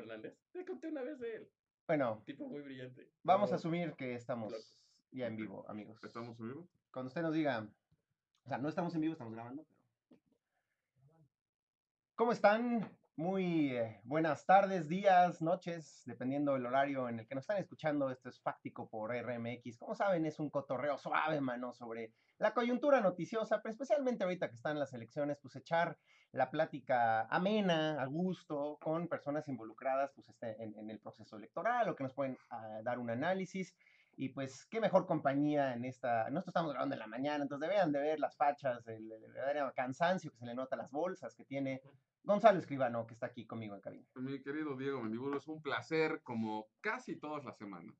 Hernández. Te conté una vez de él. Bueno, Tipo muy brillante. vamos a asumir que estamos Loco. ya en vivo, amigos. ¿Estamos en vivo? Cuando usted nos diga, o sea, no estamos en vivo, estamos grabando, pero... ¿Cómo están? Muy eh, buenas tardes, días, noches, dependiendo del horario en el que nos están escuchando. Esto es Fáctico por RMX. Como saben, es un cotorreo suave, mano, sobre la coyuntura noticiosa, pero especialmente ahorita que están las elecciones, pues echar la plática amena, a gusto, con personas involucradas pues, este, en, el proceso electoral o que nos pueden ah, dar un análisis. Y pues, qué mejor compañía en esta. Nosotros estamos grabando en la mañana, entonces deberían de ver las fachas, el, el cansancio que se le nota a las bolsas que tiene Gonzalo Escribano, que está aquí conmigo en cabina. Mi querido Diego Mendibulo, es un placer, como casi todas las semanas,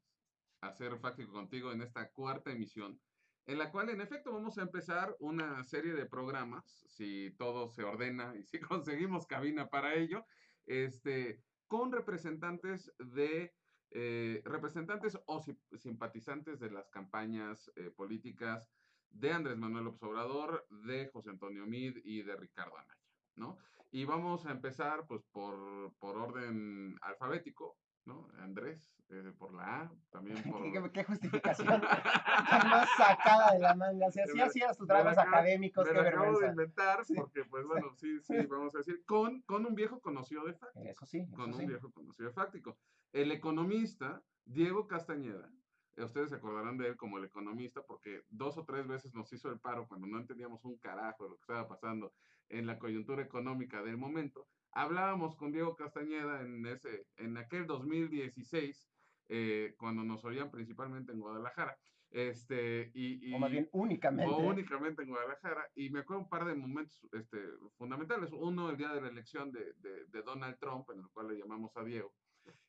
hacer Fáctico contigo en esta cuarta emisión, en la cual en efecto vamos a empezar una serie de programas, si todo se ordena y si conseguimos cabina para ello, este, con representantes de eh, representantes o si- simpatizantes de las campañas eh, políticas de Andrés Manuel López Obrador, de José Antonio Mid y de Ricardo Anaya, ¿no? Y vamos a empezar pues por, por orden alfabético, ¿no? Andrés, eh, por la A, también por... ¿Qué, qué- qué justificación tan más sacada de la manga? O sea, Me- hacías tus trabajos académicos, Me qué lo acabo de vergüenza. inventar porque, pues bueno, sí, sí, vamos a decir, con, con un viejo conocido de Fáctico. Eso sí, eso Con un sí. viejo conocido de Fáctico. El economista Diego Castañeda, ustedes se acordarán de él como el economista porque dos o tres veces nos hizo el paro cuando no entendíamos un carajo de lo que estaba pasando en la coyuntura económica del momento. Hablábamos con Diego Castañeda en, ese, en aquel 2016, eh, cuando nos oían principalmente en Guadalajara. Este, y, y, O más bien únicamente. o únicamente en Guadalajara. Y me acuerdo un par de momentos este, fundamentales. Uno, el día de la elección de, de- de Donald Trump, en el cual le llamamos a Diego.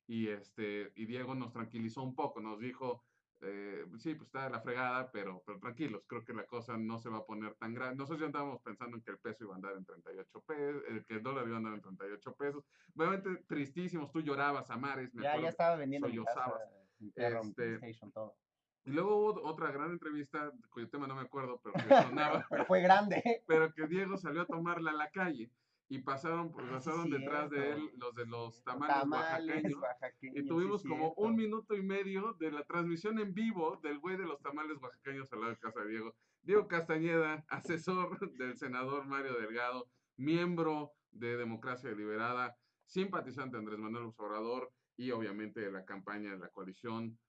Y, este, y Diego nos tranquilizó un poco, nos dijo, eh, sí, pues está de la fregada, pero, pero tranquilos, creo que la cosa no se va a poner tan grave. Nosotros ya andábamos pensando en que el peso iba a andar en 38 pesos, que el dólar iba a andar en 38 pesos. Obviamente tristísimos, tú llorabas a mares. me Ya, acuerdo ya estaba vendiendo sollozabas. mi mi Este, PlayStation, todo. Y luego hubo otra gran entrevista, cuyo tema no me acuerdo, pero que sonaba Pero fue grande. pero que Diego salió a tomarla a la calle y pasaron, pues, Ah, sí, pasaron detrás de él los de los tamales, oaxaqueños. oaxaqueños, Y sí, tuvimos como un minuto y medio de la transmisión en vivo del güey de los tamales oaxaqueños al lado de casa de Diego. Diego Castañeda, asesor del senador Mario Delgado, miembro de Democracia Deliberada, simpatizante de Andrés Manuel Obrador y obviamente de la campaña de la coalición.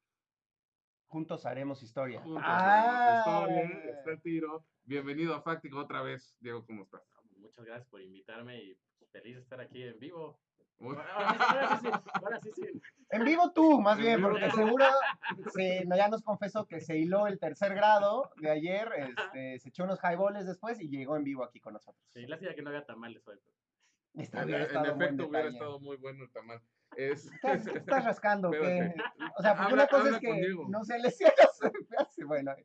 Juntos haremos historia. Juntos Ah, haremos historia, está el tiro. Bienvenido a Fáctico otra vez. Diego, ¿cómo estás? Muchas gracias por invitarme y pues, feliz de estar aquí en vivo. Ahora sí, ahora sí, sí, ahora sí, sí. En vivo tú, más En bien, porque seguro se, no, ya nos confesó que se hiló el tercer grado de ayer, este, se echó unos highballs después y llegó en vivo aquí con nosotros. Sí, lástima que no había tamales hoy. Está En, bien, en buen efecto, hubiera estado muy bueno el tamal. Es, ¿Estás, qué estás rascando? O sea, porque Habla- una cosa es que con Diego. no se le cierra su Bueno, ¿Qué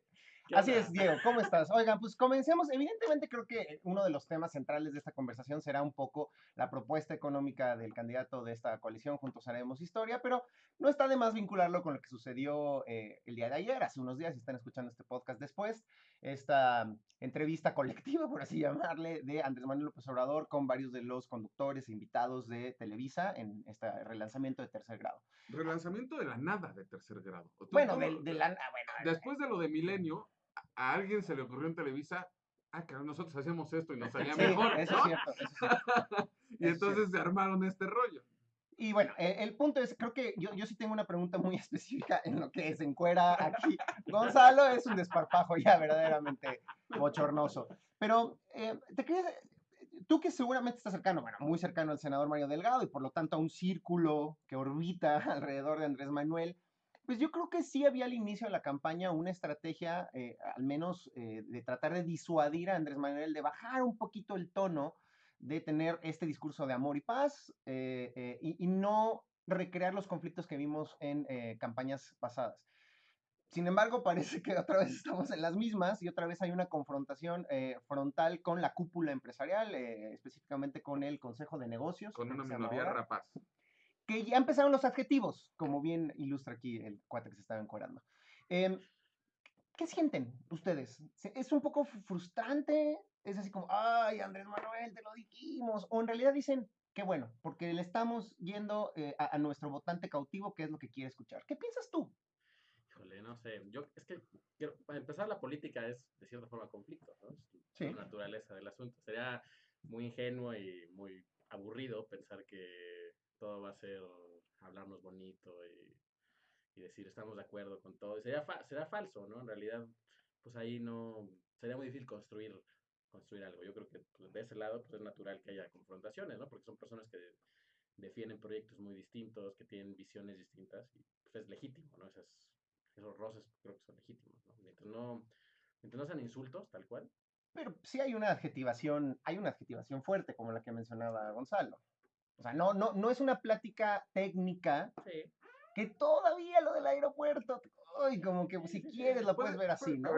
así es, Diego, ¿cómo estás? Oigan, pues comencemos. Evidentemente creo que uno de los temas centrales de esta conversación será un poco la propuesta económica del candidato de esta coalición, Juntos Haremos Historia, pero no está de más vincularlo con lo que sucedió eh, el día de ayer, hace unos días, si están escuchando este podcast después, esta entrevista colectiva, por así llamarle, de Andrés Manuel López Obrador con varios de los conductores e invitados de Televisa en este relanzamiento de tercer grado. relanzamiento de la nada de tercer grado. Bueno, del- de, la... ah, bueno, Después de lo de Milenio, a, alguien se le ocurrió en Televisa, ah, cabrón, nosotros hacíamos esto y nos salía Sí, mejor. eso ¿no? es cierto, eso es cierto. y entonces se armaron este rollo. Y bueno, eh, el punto es, creo que yo, yo sí tengo una pregunta muy específica en lo que se encuera aquí. Gonzalo es un desparpajo ya verdaderamente bochornoso. Pero eh, te quería, tú que seguramente estás cercano, bueno, muy cercano al senador Mario Delgado y por lo tanto a un círculo que orbita alrededor de Andrés Manuel, pues yo creo que sí había al inicio de la campaña una estrategia, eh, al menos eh, de tratar de disuadir a Andrés Manuel, de bajar un poquito el tono de tener este discurso de amor y paz eh, y, y no recrear los conflictos que vimos en campañas pasadas. Sin embargo, parece que otra vez estamos en las mismas y otra vez hay una confrontación frontal con la cúpula empresarial, específicamente con el Consejo de Negocios. Con una minoría rapaz. Que ya empezaron los adjetivos, como bien ilustra aquí el cuate que se estaba encuadrando. Em, ¿Qué sienten ustedes? ¿Se- ¿Es un poco frustrante? ¿Es así como, ay, Andrés Manuel, te lo dijimos? ¿O en realidad dicen, qué bueno, porque le estamos yendo eh, a, a nuestro votante cautivo, que es lo que quiere escuchar. ¿Qué piensas tú? Híjole, no sé. Yo, es que, quiero- para empezar, la política es, de cierta forma, conflicto, ¿no? Es Sí. la naturaleza del asunto. Sería muy ingenuo y muy aburrido pensar que todo va a ser hablarnos bonito y, y decir estamos de acuerdo con todo. Y sería, fa- será falso, ¿no? En realidad, pues ahí no, sería muy difícil construir, construir algo. Yo creo que pues, de ese lado, pues es natural que haya confrontaciones, ¿no? Porque son personas que defienden proyectos muy distintos, que tienen visiones distintas y pues es legítimo, ¿no? Esas, esos roces creo que son legítimos, ¿no? Mientras no, mientras no sean insultos, tal cual. Pero sí hay una adjetivación, hay una adjetivación fuerte, como la que mencionaba Gonzalo. O sea, no, no, no es una plática técnica Sí. que todavía lo del aeropuerto, ay, como que si quieres lo puedes ver así, ¿no?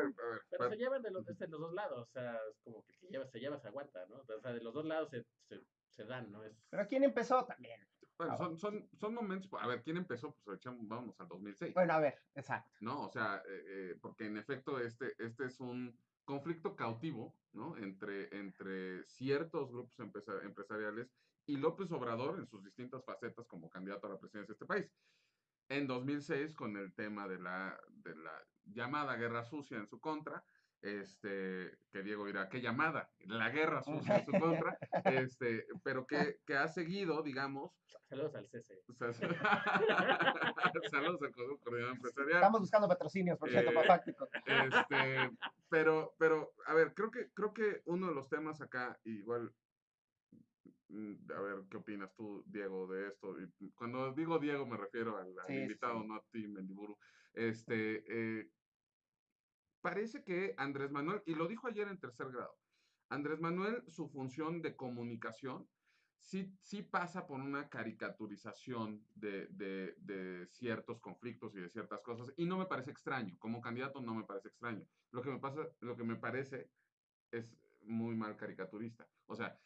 Pero se llevan de los, de los dos lados, o sea, es como que lleva, se lleva, se aguanta, ¿no? O sea, de los dos lados se, se, se dan, ¿no? Es, Pero ¿quién empezó también? bueno, Ah, son, son, son momentos, a ver, ¿quién empezó? Pues echamos, vamos al 2006. Bueno, a ver, exacto. ¿no? O sea, eh, eh, porque en efecto este, este es un conflicto cautivo, ¿no? Entre, entre ciertos grupos empresa- empresariales y López Obrador en sus distintas facetas como candidato a la presidencia de este país. En 2006, con el tema de la, de la llamada guerra sucia en su contra, este, que Diego dirá, ¿qué llamada? La guerra sucia en su contra, este, pero que, que ha seguido, digamos, saludos al CC. o sea, saludos al Coordinador Empresarial. Estamos buscando patrocinios, por cierto, Eh, para Fáctico. Este, pero, pero, a ver, creo que, creo que uno de los temas acá, igual, mm, a ver, ¿qué opinas tú, Diego, de esto? Y cuando digo Diego me refiero al, al Sí, sí, invitado, sí. no a ti, Mendiburu. Este, eh, parece que Andrés Manuel, y lo dijo ayer en tercer grado, Andrés Manuel, su función de comunicación, sí, sí pasa por una caricaturización de, de- ciertos conflictos y de ciertas cosas, y no me parece extraño, como candidato no me parece extraño. Lo que me pasa, lo que me parece es muy mal caricaturista. O sea,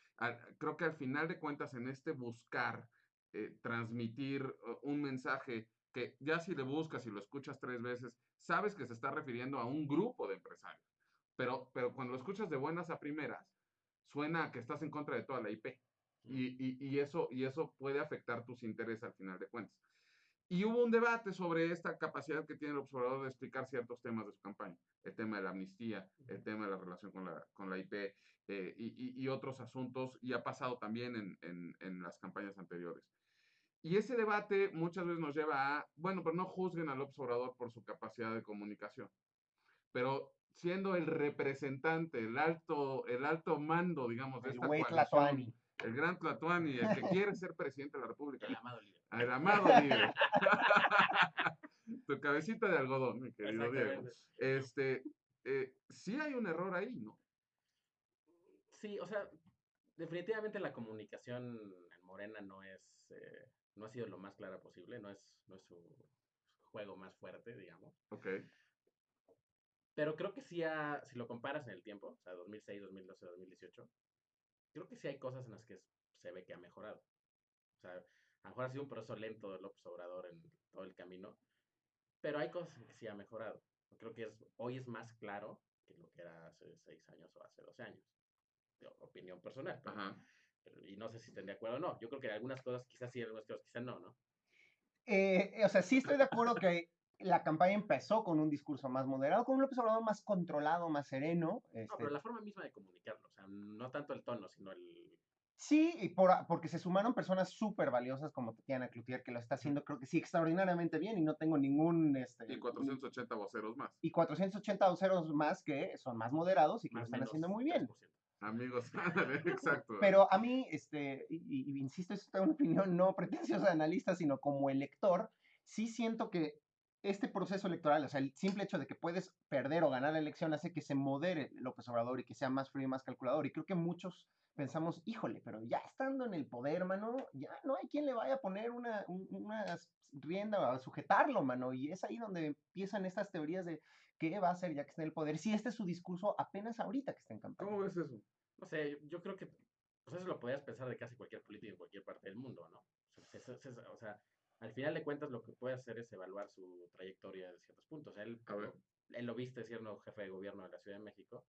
creo que al final de cuentas en este buscar eh, transmitir eh, un mensaje que ya si le buscas y lo escuchas tres veces, sabes que se está refiriendo a un grupo de empresarios. Pero, pero cuando lo escuchas de buenas a primeras, suena a que estás en contra de toda la IP. Y, y- y eso, y eso puede afectar tus intereses al final de cuentas. Y hubo un debate sobre esta capacidad que tiene el observador de explicar ciertos temas de su campaña. El tema de la amnistía, el tema de la relación con la, con la IP eh, y, y- otros asuntos, y ha pasado también en, en- en las campañas anteriores. Y ese debate muchas veces nos lleva a, bueno, pero no juzguen al observador por su capacidad de comunicación. Pero siendo el representante, el alto, el alto mando, digamos, de El esta güey coalición, el gran Tlatuani, el que quiere ser presidente de la República, El amado líder. el amado líder. tu cabecita de algodón, mi querido Diego. Este, eh, sí hay un error ahí, ¿no? Sí, o sea, definitivamente la comunicación en Morena no es, eh, no ha sido lo más clara posible, no es, no es su juego más fuerte, digamos. Ok. Pero creo que sí, ha- si lo comparas en el tiempo, o sea, 2006, 2012, 2018, creo que sí hay cosas en las que se ve que ha mejorado. O sea, a lo mejor ha sido un proceso lento de López Obrador en todo el camino, pero hay cosas en que sí ha mejorado. Creo que es, hoy es más claro que lo que era hace seis años o hace 12 años. De opinión personal. pero- Ajá. Y no sé si estén de acuerdo o no. Yo creo que algunas cosas quizás sí, algunas cosas quizás no, ¿no? Eh, o sea, sí estoy de acuerdo que la campaña empezó con un discurso más moderado, con un López Obrador más controlado, más sereno. No, este, pero la forma misma de comunicarlo, o sea, no tanto el tono, sino el... Sí, y por, a- porque se sumaron personas súper valiosas como Tatiana Cloutier, que lo está haciendo, creo que sí, extraordinariamente bien y no tengo ningún... Este, Y 480 voceros más. y 480 voceros más que son más moderados y que lo están haciendo muy bien. 3%. Amigos, exacto. Pero a mí, este, y, y- insisto, es una opinión no pretenciosa de analista, sino como elector, sí siento que este proceso electoral, o sea, el simple hecho de que puedes perder o ganar la elección hace que se modere López Obrador y que sea más frío y más calculador. Y creo que muchos pensamos, híjole, pero ya estando en el poder, mano, ya no hay quien le vaya a poner una, un- una rienda a sujetarlo, mano. Y es ahí donde empiezan estas teorías de qué va a hacer ya que está en el poder. Si este es su discurso apenas ahorita que está en campaña. ¿Cómo ves eso? No sé, yo creo que pues eso lo podías pensar de casi cualquier político en cualquier parte del mundo, ¿no? O sea, o al final de cuentas lo que puede hacer es evaluar su trayectoria de ciertos puntos. Él, A ver. él lo viste siendo jefe de gobierno de la Ciudad de México,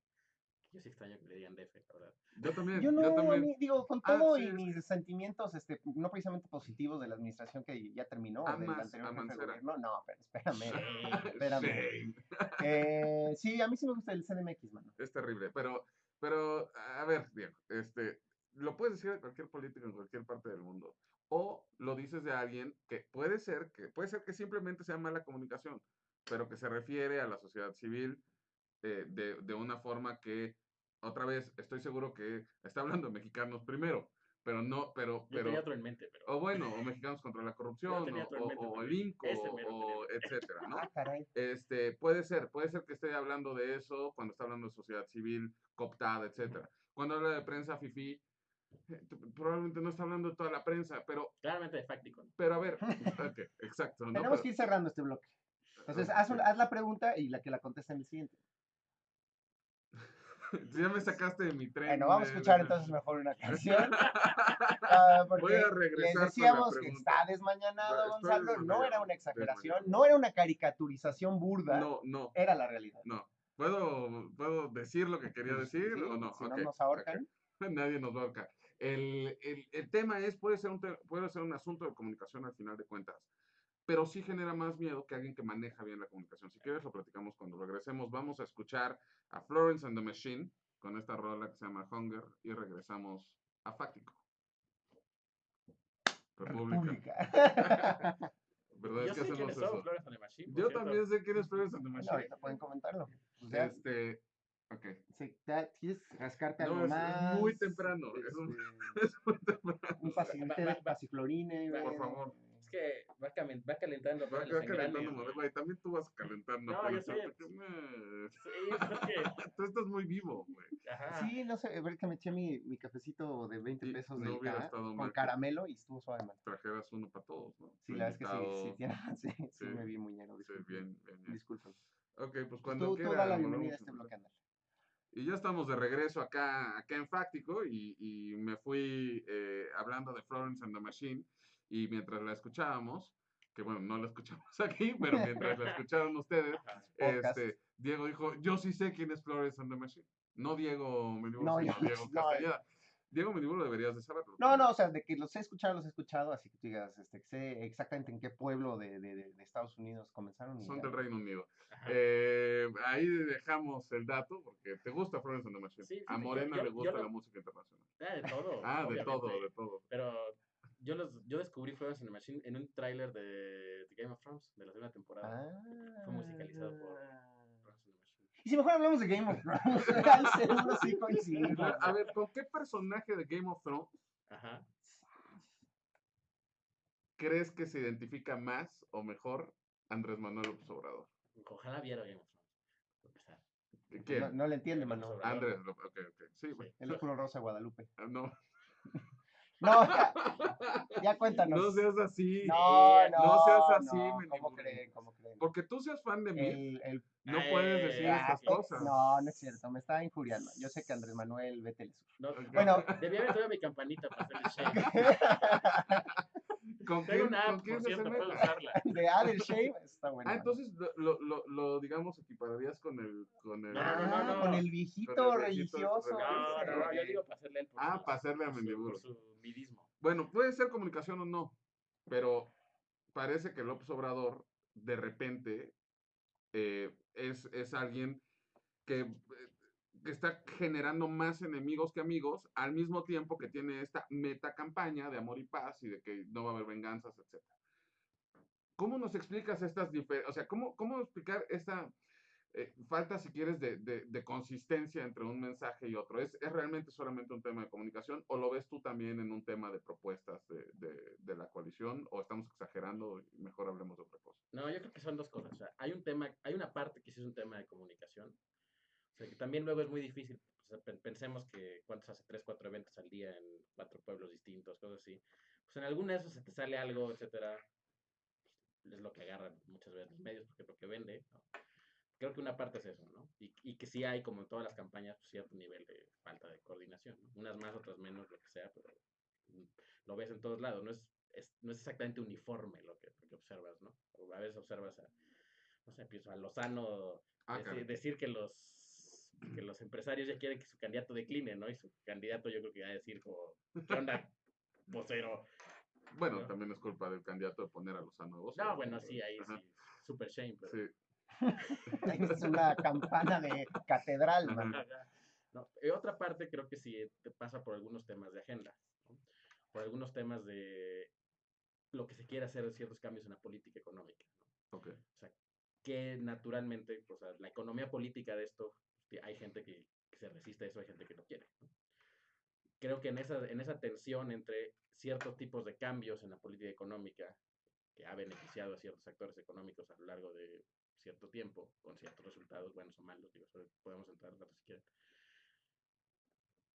Yo sí extraño que le digan DF, la verdad. Yo también, Yo no, a también. mí, digo, con Ah, todo sí, y sí. mis sentimientos, este, no precisamente positivos de la administración que ya terminó, del anterior jefe de gobierno. No, pero espérame. Sí. espérame. Shame. Eh, sí, a mí sí me gusta el CDMX, mano. Es terrible, pero, pero, a ver, Diego, este, lo puedes decir de cualquier político en cualquier parte del mundo, o lo dices de alguien que puede ser que, puede ser que simplemente sea mala comunicación, pero que se refiere a la sociedad civil eh, de, de una forma que, otra vez, estoy seguro que está hablando de mexicanos primero, pero no, pero, Yo pero, tenía otro en mente, pero. o bueno, o mexicanos contra la corrupción, o, o, o el también. INCO, Ese mero o etcétera, ¿no? Ah, caray. Este, puede ser, puede ser que esté hablando de eso cuando está hablando de sociedad civil, cooptada, etcétera. Cuando habla de prensa fifi, eh, probablemente no está hablando de toda la prensa, pero, Claramente de Facticon. pero a ver, ok, exacto. ¿no? Tenemos Pero- que ir cerrando este bloque. Entonces, haz, un- haz la pregunta y la que la conteste en el siguiente. Ya me sacaste de mi tren. Bueno, vamos a de- escuchar entonces mejor una canción. ah, porque Voy a regresar les decíamos que está desmañanado, Gonzalo. No era una exageración, no era una caricaturización burda, No, no, era la realidad. no. ¿Puedo, ¿Puedo decir lo que quería decir Sí, o no? Si Ok, no nos ahorcan. Nadie nos va a ahorcar. El, el, el tema es, puede ser, un puede ser un asunto de comunicación al final de cuentas, pero sí genera más miedo que alguien que maneja bien la comunicación. Si quieres, lo platicamos cuando regresemos. Vamos a escuchar a Florence and the Machine con esta rola que se llama Hunger y regresamos a Fáctico. República. República. ¿Verdad? Yo es que sé hacemos quiénes son eso. Flores on the Machine. Yo cierto. también sé quién es Florence and the Machine. ahorita pueden comentarlo. Pues ya, Este, ok. sí, ya ¿Quieres rascarte No, algo es- es más? muy temprano, es un- Este, Es muy temprano. un va- pasiflorine. Por favor. Que va, camen- va calentando. Va, va calentando, güey. Güey, También tú vas calentando. No, pero yo sé. tú- me- Sí, pues es que. Tú estás muy vivo, güey. Sí, no sé, ver que me eché mi, mi cafecito de 20 Y pesos no de estado con mal caramelo y estuvo suave, man. Trajeras uno para todos, ¿no? Sí, la verdad es que sí, sí, invitado. tiene- sí, sí, Sí. me vi muy ñero, Sí, bien, bien, bien. Disculpen. Ok, pues Pues cuando tú, tú quiera. da la bienvenida a a este bloque, ándale. Y ya estamos de regreso acá, acá en Fáctico y, y me fui eh, hablando de Florence and the Machine y mientras la escuchábamos, que bueno, no la escuchamos aquí, pero mientras la escucharon ustedes, este, Diego dijo, yo sí sé quién es Florence and the Machine. No Diego Meniburo, No, sino yo- Diego no, Castañeda. Diego Meniburo deberías de saberlo. No, no, o sea, de que los he escuchado, los he escuchado, así que tú digas, este, que sé exactamente en qué pueblo de, de, de- de Estados Unidos comenzaron. Son ya. del Reino Unido. Eh, ahí dejamos el dato porque te gusta Florence and the Machine. Sí, A fíjate, yo- Morena yo- le yo gusta lo- la música internacional. Ah, de todo. Ah, de todo, obviamente. de todo. Pero yo, los, yo descubrí Florence and the Machine en un tráiler de, de Game of Thrones, de la segunda temporada. Fue musicalizado por Ah. Florence and the Machine. Y si mejor hablamos de Game of Thrones, sí coincidimos. A ver, ¿con qué personaje de Game of Thrones Ajá. crees que se identifica más o mejor Andrés Manuel López Obrador? Ojalá viera Game of Thrones. por empezar. ¿Quién? No, no le entiende, mano. Obrador. Andrés, ok, ok. Sí. El oscuro rosa de Guadalupe. Ah, No. No, ya, ya cuéntanos. No seas así. No, no, No seas así, no. ¿Cómo creen? ¿Cómo creen? Porque tú seas fan de mí, El, el, no puedes decir ah, estas cosas. no, no es cierto, me está injuriando. Yo sé que Andrés Manuel, vete No, Ok. Bueno. debía haber traído mi campanita para hacer el shake. ¿Con quién, una app, por se cierto, puedo usarla. De Adel Shave, está bueno. Ah, entonces lo, lo, lo, digamos, equipararías con el. Con el No, no, no, Ah, no. con el viejito Con el viejito religioso. religioso. No, no, no, yo digo para hacerle por Ah, su- para hacerle a su- su midismo. Bueno, puede ser comunicación o no, pero parece que López Obrador de repente eh, es, es alguien que, eh, que está generando más enemigos que amigos, al mismo tiempo que tiene esta meta campaña de amor y paz y de que no va a haber venganzas, etc. ¿Cómo nos explicas estas diferencias? O sea, ¿cómo, cómo explicar esta eh, falta, si quieres, de, de- consistencia entre un mensaje y otro? ¿Es, ¿Es realmente solamente un tema de comunicación o lo ves tú también en un tema de propuestas de, de- la coalición o estamos exagerando y mejor hablemos de otra cosa? No, yo creo que son dos cosas. Hay hay una parte que sí es un tema de comunicación. O sea, que también luego es muy difícil. O sea, pen- pensemos que cuántos hace tres, cuatro eventos al día en cuatro pueblos distintos, cosas así. Pues en alguna de esos se te sale algo, etcétera. es lo que agarran muchas veces los medios porque es lo que vende. ¿no? Creo que una parte es eso, ¿no? Y, y que sí hay, como en todas las campañas, pues, cierto nivel de falta de coordinación. ¿no? Unas más, otras menos, lo que sea, pero mm, lo ves en todos lados. No es, es- no es exactamente uniforme lo que, lo que observas, ¿no? O a veces observas a, no sé, pienso a Lozano Ah, deci- caray. decir que los que los empresarios ya quieren que su candidato decline, ¿no? Y su candidato yo creo que va a decir como, ¿qué onda, vocero? Bueno, ¿no? también es culpa del candidato de poner a los nuevos. No, bueno, sí, ahí Ajá. sí, super shame, pero... Sí. Es una campana de catedral. Ajá. No, y otra parte creo que sí te pasa por algunos temas de agenda, ¿no? por algunos temas de lo que se quiere hacer ciertos cambios en la política económica. ¿no? Ok. O sea, que naturalmente, o sea, la economía política de esto, hay gente que, que se resiste a eso, hay gente que no quiere. Creo que en esa, en esa tensión entre ciertos tipos de cambios en la política económica que ha beneficiado a ciertos actores económicos a lo largo de cierto tiempo, con ciertos resultados buenos o malos, digo, podemos entrar en si quieren.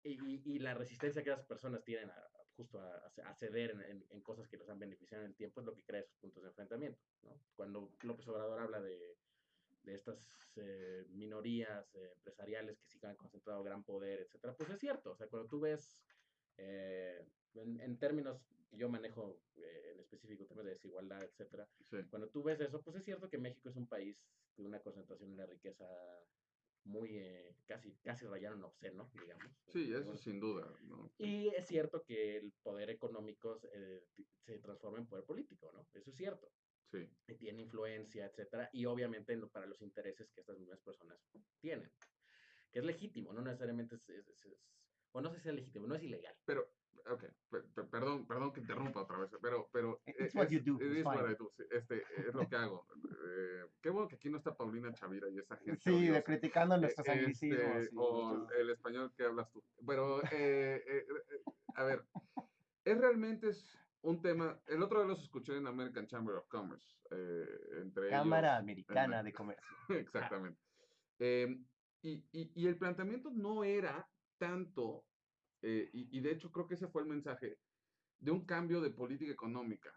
Y, y- la resistencia que las personas tienen a, justo a, a ceder en, en- en cosas que los han beneficiado en el tiempo es lo que crea esos puntos de enfrentamiento. ¿no? Cuando López Obrador habla de, de estas eh, minorías eh, empresariales que sí que han concentrado gran poder, etcétera, pues es cierto. O sea, cuando tú ves, eh, en, en términos que yo manejo eh, en específico, temas de desigualdad, etcétera, Sí. cuando tú ves eso, pues es cierto que México es un país de una concentración de la riqueza muy, eh, casi, casi rayando en obsceno, digamos. Sí, eso sin duda. ¿no? y es cierto que el poder económico se transforma en poder político, ¿no? Eso es cierto. Sí. Y tiene influencia, etcétera, y obviamente no para los intereses que estas mismas personas tienen. Que es legítimo, no necesariamente es, es- es- es- o no sé si es legítimo, no es ilegal. Pero, ok, per- per- perdón, perdón que interrumpa otra vez, pero, pero It's eh, what es, you do, it it's is what. I do, sí, este, es lo que hago. Eh, qué bueno que aquí no está Paulina Chavira y esa gente. Sí, de criticando nuestros Eh, anglicismos. este, o el español que hablas tú. Pero, eh, eh, eh, a ver, es realmente es un tema. El otro día los escuché en American Chamber of Commerce. eh, entre Cámara ellos, Americana en- de Comercio. Exactamente. Eh, y, y- y el planteamiento no era tanto, eh, y, y de hecho creo que ese fue el mensaje, de un cambio de política económica,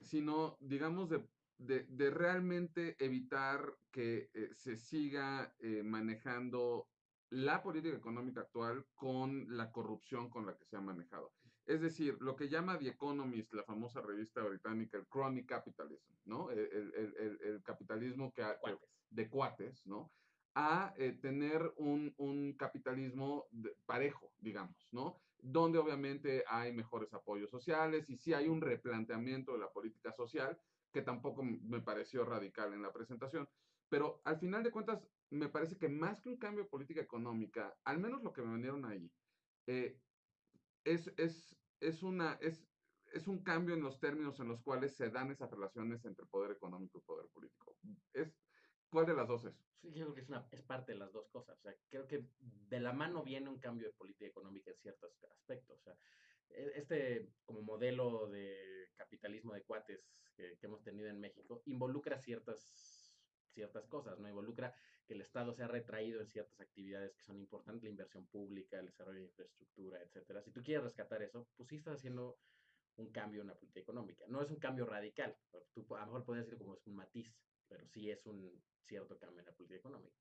sino, digamos, de, de- de realmente evitar que eh, se siga eh, manejando la política económica actual con la corrupción con la que se ha manejado. Es decir, lo que llama The Economist, la famosa revista británica, el crony capitalism, ¿no? El, el- el- capitalismo que, ha- Cuates. de cuates, ¿no? A eh, tener un, un capitalismo de- parejo, digamos, ¿no? Donde obviamente hay mejores apoyos sociales y sí hay un replanteamiento de la política social, que tampoco me pareció radical en la presentación. Pero al final de cuentas, me parece que más que un cambio de política económica, al menos lo que me vendieron ahí, eh, es, es, es, una, es, es un cambio en los términos en los cuales se dan esas relaciones entre poder económico y poder político. Es, ¿Cuál de las dos es? Sí, yo creo que es, una, es parte de las dos cosas. O sea, creo que de la mano viene un cambio de política económica en ciertos aspectos. O sea, e- este como modelo de capitalismo de cuates que, que hemos tenido en México involucra ciertas, ciertas cosas, ¿no? Involucra que el Estado se ha retraído en ciertas actividades que son importantes, la inversión pública, el desarrollo de infraestructura, etcétera. Si tú quieres rescatar eso, pues sí estás haciendo un cambio en la política económica. No es un cambio radical, tú a lo mejor podrías decir como es un matiz, pero sí es un cierto cambio en la política económica.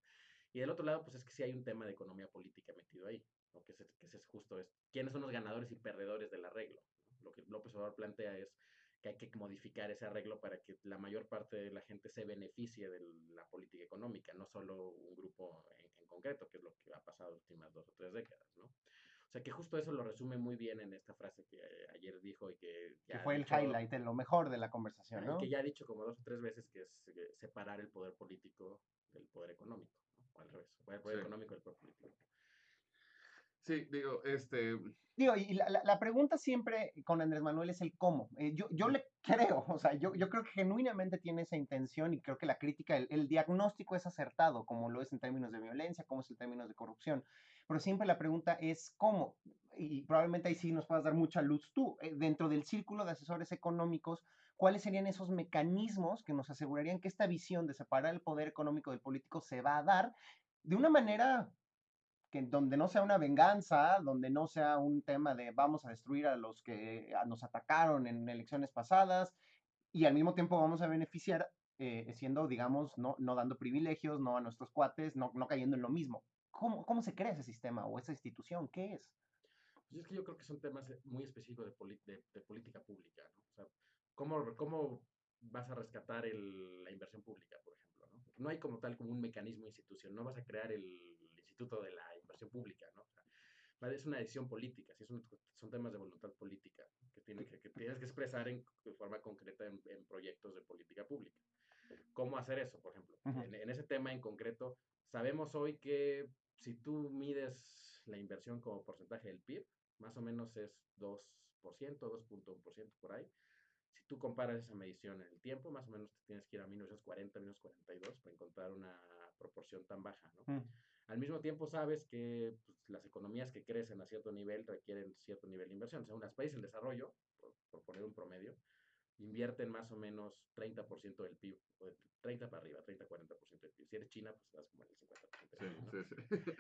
Y del otro lado, pues es que sí hay un tema de economía política metido ahí, ¿no? que, es, que es justo es, quiénes son los ganadores y perdedores del arreglo. Lo que López Obrador plantea es que hay que modificar ese arreglo para que la mayor parte de la gente se beneficie de la política económica, no solo un grupo en, en concreto, que es lo que ha pasado las últimas dos o tres décadas, ¿no? O sea que justo eso lo resume muy bien en esta frase que eh, ayer dijo y que Que ya ha fue el dicho- highlight, lo mejor de la conversación, ¿no? que ya ha dicho como dos o tres veces que es separar el poder político del poder económico, ¿no? o al revés, el poder Sí. económico del poder político. Sí, digo, este, Digo, y la, la- la pregunta siempre con Andrés Manuel es el cómo. Eh, yo, yo le creo, o sea, yo, yo creo que genuinamente tiene esa intención y creo que la crítica, el, el diagnóstico es acertado, como lo es en términos de violencia, como es en términos de corrupción. Pero siempre la pregunta es cómo. Y probablemente ahí sí nos puedas dar mucha luz tú. Eh, dentro del círculo de asesores económicos, ¿cuáles serían esos mecanismos que nos asegurarían que esta visión de separar el poder económico del político se va a dar de una manera que donde no sea una venganza, donde no sea un tema de vamos a destruir a los que nos atacaron en elecciones pasadas y al mismo tiempo vamos a beneficiar eh, siendo, digamos, no, no dando privilegios, no a nuestros cuates, no, no cayendo en lo mismo. ¿Cómo, ¿Cómo se crea ese sistema o esa institución? ¿Qué es? Pues es que yo creo que son temas eh, muy específicos de, de, de política pública, ¿no? O sea, ¿cómo, cómo vas a rescatar el- la inversión pública, por ejemplo? ¿no? no hay como tal como un mecanismo institucional, no vas a crear el Instituto de la Pública, ¿no? O sea, va- es una decisión política, sí, son, son temas de voluntad política que, tiene que, que tienes que expresar en, de forma concreta en, en proyectos de política pública. ¿Cómo hacer eso, por ejemplo? En, en ese tema en concreto, sabemos hoy que si tú mides la inversión como porcentaje del PIB, más o menos es 2%, 2.1% por ahí. Si tú comparas esa medición en el tiempo, más o menos te tienes que ir a 1940, 1942 para encontrar una proporción tan baja, ¿no? Mm. Al mismo tiempo sabes que pues, las economías que crecen a cierto nivel requieren cierto nivel de inversión. O sea, unos países en desarrollo, por, por poner un promedio, invierten más o menos 30% del PIB, o de 30 para arriba, 30-40% del PIB. Si eres China, pues estás como en el 50% del Sí, PIB, ¿no? sí, sí.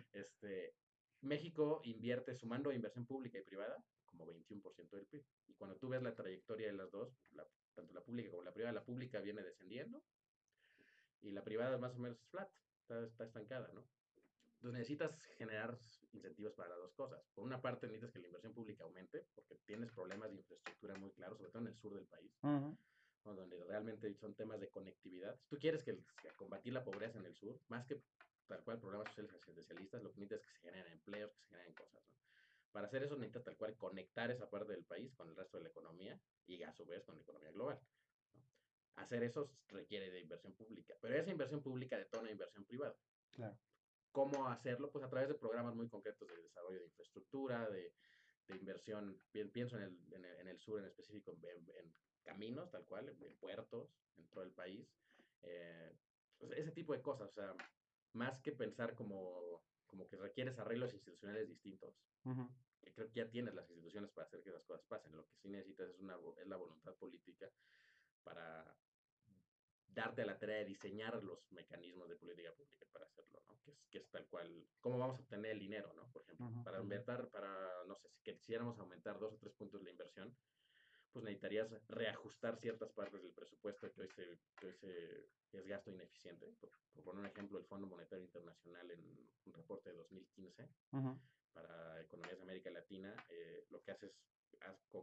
Este, México invierte, sumando inversión pública y privada, como 21% del PIB. Y cuando tú ves la trayectoria de las dos, la- tanto la pública como la privada, la pública viene descendiendo y la privada más o menos es flat, está, está estancada, ¿no? Entonces necesitas generar incentivos para las dos cosas. Por una parte necesitas que la inversión pública aumente, porque tienes problemas de infraestructura muy claros, sobre todo en el sur del país, Ujú. ¿no? donde realmente son temas de conectividad. Si tú quieres que, que combatir la pobreza en el sur, más que tal cual programas sociales asistencialistas, lo que necesitas es que se generen empleos, que se generen cosas. ¿no? Para hacer eso necesitas tal cual conectar esa parte del país con el resto de la economía y a su vez con la economía global. ¿no? Hacer eso requiere de inversión pública, pero esa inversión pública detona inversión privada. Claro. ¿Cómo hacerlo? Pues a través de programas muy concretos de desarrollo de infraestructura, de, de inversión, pi- pienso en el, en, el, en el sur en específico, en, caminos, tal cual, en, puertos, en todo el país. eh, pues ese tipo de cosas, o sea, más que pensar como, como que requieres arreglos institucionales distintos, que creo que ya tienes las instituciones para hacer que esas cosas pasen. Lo que sí necesitas es, una, es la voluntad política para darte a la tarea de diseñar los mecanismos de política pública para hacerlo, ¿no? Que es, que es tal cual, cómo vamos a obtener el dinero, ¿no? Por ejemplo, Ujú, para ujú. invertir, para, no sé, si quisiéramos aumentar dos o tres puntos la inversión, pues necesitarías reajustar ciertas partes del presupuesto que hoy, se, que hoy se, es gasto ineficiente. Por, por poner un ejemplo, el Fondo Monetario Internacional en un reporte de 2015 Ujú. para economías de América Latina, eh, lo que hace es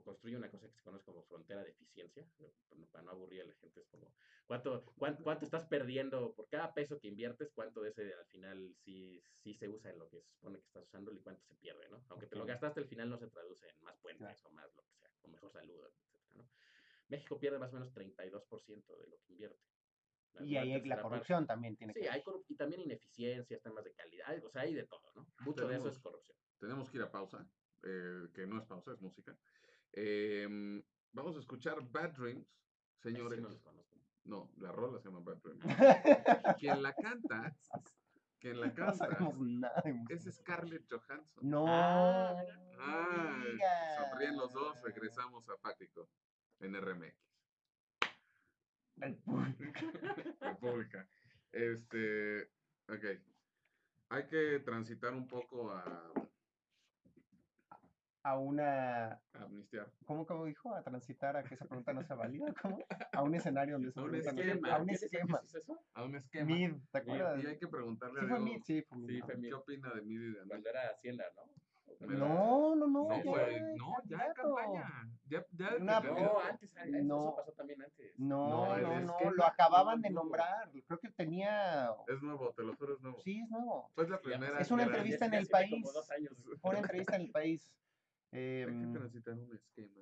construye una cosa que se conoce como frontera de eficiencia, eh, para no- aburrir a la gente, es como, ¿cuánto, cuán- cuánto estás perdiendo por cada peso que inviertes? ¿Cuánto de ese al final sí, sí se usa en lo que se supone que estás usando y cuánto se pierde, ¿no? Aunque te lo gastaste, al final no se traduce en más puentes Claro. o más lo que sea, o mejor salud, etcétera, ¿no? México pierde más o menos 32% de lo que invierte. Y ahí la parte- corrupción también tiene Sí, que hay y también ineficiencias, temas de calidad, o sea, hay de todo, ¿no? Mucho de eso es corrupción. Tenemos que ir a pausa, eh, que no es pausa, es música. Em, vamos a escuchar Bad Dreams, señores. sí no. No, la rola se llama Bad Dreams. Quien la canta, quien la No canta, sabemos nada de música. es Scarlett Johansson. No. Ah. Ah, no sonríen los dos, regresamos a Fáctico en RMX. República. Este, ok. Hay que transitar un poco a, A una. a amnistiar. ¿Cómo, cómo dijo? A transitar a que esa pregunta no sea válida. ¿Cómo? A un escenario donde esa A un pregunta no sea- esquema. A un ¿Qué dice- qué esquema. es eso? A un esquema. Mid, ¿te Mid, acuerdas? Y hay que preguntarle Sí a Diego, Mid, sí, fue Mid. Sí, fue Mid. ¿qué opina de Mid y de Andrés? Cuando era Hacienda, ¿no? No, no, no. No, güey, no, ya en campaña. Ya, ya Una- No, candidato. antes, a- eso No. pasó también antes. No, No, no, no, esquema lo acababan no de nombrar. Creo que tenía. Es nuevo, te lo juro, es nuevo. Sí, es nuevo. Fue la primera. Es una entrevista en el país. Fue una entrevista en el país. Hay que Em, transitar un esquema.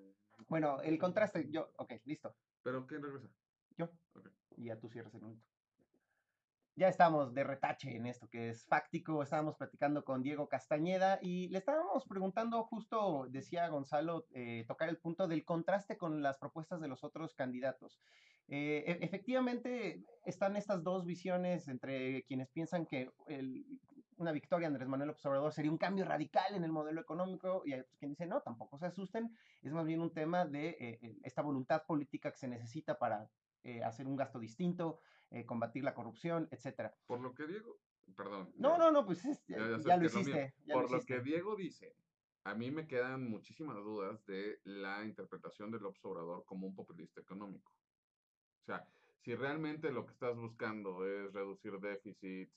bueno, el contraste, yo, ok, listo. ¿Pero quién regresa? Yo. Ok. Y ya tú cierras el minuto. Ya estamos de retache en esto que es fáctico. Estábamos platicando con Diego Castañeda y le estábamos preguntando, justo decía Gonzalo, eh, tocar el punto del contraste con las propuestas de los otros candidatos. Eh, e- efectivamente, están estas dos visiones entre quienes piensan que el- una victoria Andrés Manuel Obrador sería un cambio radical en el modelo económico y hay otros quienes dicen, no, tampoco se asusten, es más bien un tema de eh, eh, esta voluntad política que se necesita para eh, hacer un gasto distinto, eh, combatir la corrupción, etcétera. Por lo que Diego. Perdón. No, ya- no, no, pues es- ya, lo hiciste. Por lo hiciste. que Diego dice, a mí me quedan muchísimas dudas de la interpretación del observador como un populista económico. O sea, si realmente lo que estás buscando es reducir déficits,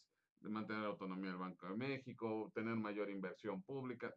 de mantener la autonomía del Banco de México, tener mayor inversión pública,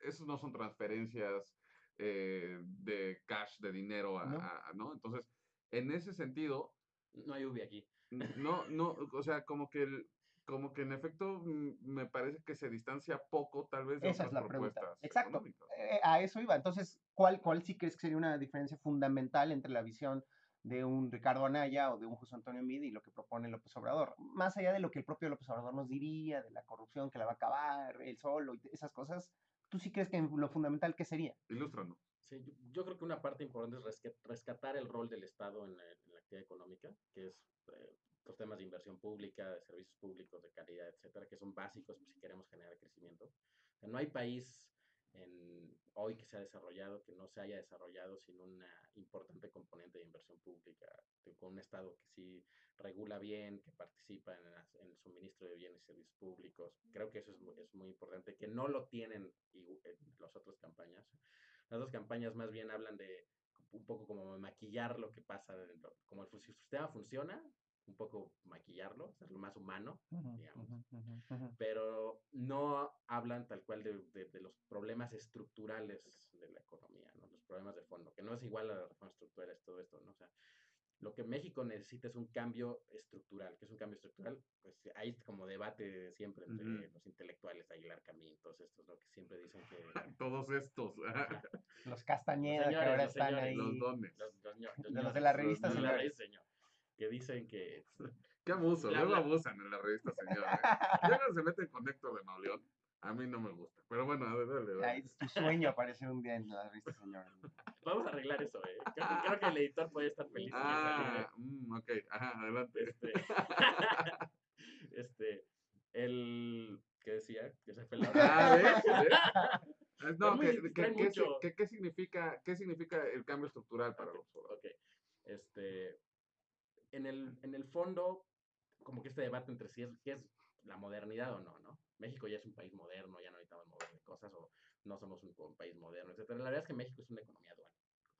esos no son transferencias eh, de cash, de dinero, a, No. a- a- ¿no? Entonces, en ese sentido, No hay UBI aquí. no, no, o sea, como que el- como que en efecto mm, me parece que se distancia poco tal vez de Esa es otras la pregunta. propuestas Exacto. económicas. Eh, a eso iba. Entonces, ¿cuál, ¿cuál sí crees que sería una diferencia fundamental entre la visión de un Ricardo Anaya o de un José Antonio Mid y lo que propone López Obrador? Más allá de lo que el propio López Obrador nos diría, de la corrupción que la va a acabar, él solo y esas cosas, ¿tú sí crees que lo fundamental qué sería? Ilústranos. Sí, yo, yo creo que una parte importante es rescatar el rol del Estado en la, en la actividad económica, que es eh, los temas de inversión pública, de servicios públicos, de calidad, etcétera, que son básicos si queremos generar crecimiento. O sea, no hay país en, hoy que se ha desarrollado que no se haya desarrollado sin una importante componente de inversión pública, con un Estado que sí regula bien, que participa en, las- en el suministro de bienes y servicios públicos. Creo que eso es, mu- es muy importante, que no lo tienen igu- en las otras campañas. Las dos campañas más bien hablan de un poco como maquillar lo que pasa, como el sistema funciona, un poco maquillarlo, hacerlo más humano, digamos. pero no hablan tal cual de, de- de los problemas estructurales de la economía, ¿no? los problemas de fondo, que no es igual a las reformas estructurales, todo esto, ¿no? O sea, lo que México necesita es un cambio estructural. ¿Qué es un cambio estructural? Pues hay como debate siempre entre los intelectuales, Aguilar Camín, todos estos, ¿no? Que siempre dicen que... Todos estos, Los Castañeda, que señores, ahora los están señores, ahí. los dones. Los, los De los de la revista los Señores. Que dicen que Qué abuso, luego bla. abusan en la revista, señor. ¿eh? Ya no se meten con Héctor de Mauleón. A mí no me gusta. Pero bueno, dale, dale, dale. Es tu sueño aparecer un día en la revista, señor. vamos a arreglar eso, ¿eh? Creo, que- creo que el editor puede estar feliz. Ah, mm, ok, ajá, adelante. Este, este, el, ¿qué decía? Que se fue la Ah, ¿ves? ¿Ves? No, que, que- ¿qué, significa, ¿qué significa el cambio estructural para los ok. Este, en el, en el fondo, como que este debate entre si es, qué es la modernidad o no, ¿no? México ya es un país moderno, ya no necesitamos mover de cosas, o no somos un, un país moderno, etcétera. La verdad es que México es una economía dual,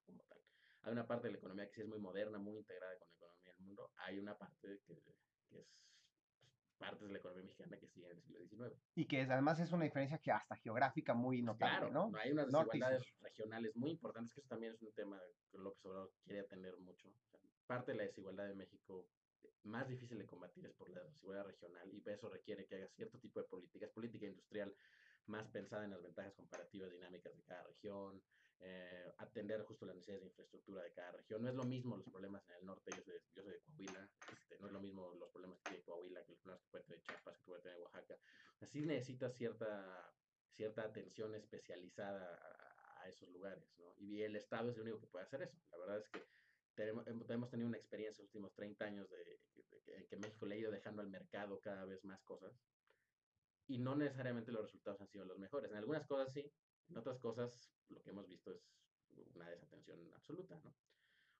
como tal. Hay una parte de la economía que sí es muy moderna, muy integrada con la economía del mundo. Hay una parte que, que es pues, partes de la economía mexicana que siguen en el siglo XIX. Y que es- además es una diferencia que hasta geográfica muy notable, Claro, ¿no? hay unas desigualdades regionales muy importantes, que eso también es un tema que López Obrador quiere atender mucho. O sea, parte de la desigualdad de México eh, más difícil de combatir es por la desigualdad regional y eso requiere que haga cierto tipo de políticas, política industrial más pensada en las ventajas comparativas dinámicas de cada región, eh, atender justo las necesidades de infraestructura de cada región. No es lo mismo los problemas en el norte, yo soy, yo soy de Coahuila, este, no es lo mismo los problemas que tiene Coahuila que los problemas que puede tener Chiapas, que puede tener Oaxaca. Así necesita cierta, cierta atención especializada a, a esos lugares, ¿no? Y el Estado es el único que puede hacer eso. La verdad es que tenemos, hem- hemos tenido una experiencia en los últimos 30 años de, de que- en que México le ha ido dejando al mercado cada vez más cosas y no necesariamente los resultados han sido los mejores. En algunas cosas sí, en otras cosas lo que hemos visto es una desatención absoluta, ¿no?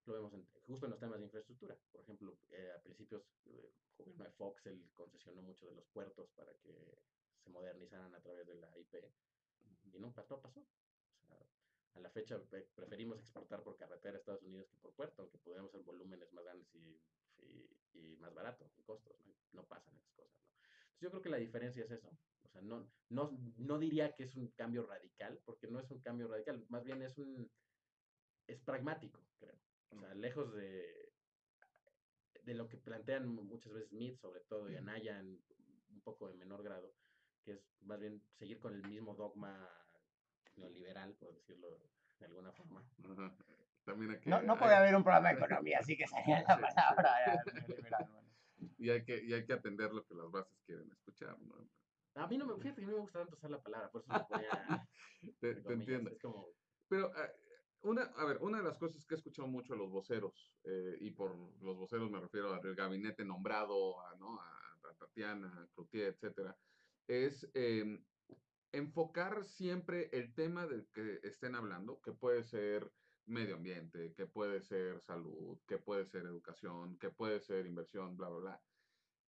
Lo vemos en- justo en los temas de infraestructura. Por ejemplo, eh, a principios del gobierno de Fox, él concesionó mucho de los puertos para que se modernizaran a través de la IP y nunca todo pasó. A la fecha pre- preferimos exportar por carretera a Estados Unidos que por puerto, aunque podemos en volúmenes más grandes y, y- y más barato en costos. ¿no? No pasan esas cosas. ¿no? Entonces, yo creo que la diferencia es eso. O sea, no, no, no diría que es un cambio radical, porque no es un cambio radical, más bien es un es pragmático, creo. O sea, lejos de, de lo que plantean mu- muchas veces Smith, sobre todo, y Anaya en un poco de menor grado, que es más bien seguir con el mismo dogma neoliberal, por decirlo de alguna forma. Ajá. También aquí. No, no hay- puede haber un programa de economía, así que salía la Sí, sí. palabra neoliberal, bueno. Y hay, que, y hay que atender lo que las bases quieren escuchar, ¿no? A mí no me, fíjate que no me gusta tanto usar la palabra, por eso me ponía Te, te entiendo. Es como, Pero, eh, una, a ver, una de las cosas que he escuchado mucho a los voceros, eh, y por los voceros me refiero al gabinete nombrado, a, ¿no? a, a Tatiana, a Cloutier, etcétera, es em, enfocar siempre el tema del que estén hablando, que puede ser medio ambiente, que puede ser salud, que puede ser educación, que puede ser inversión, bla, bla, bla,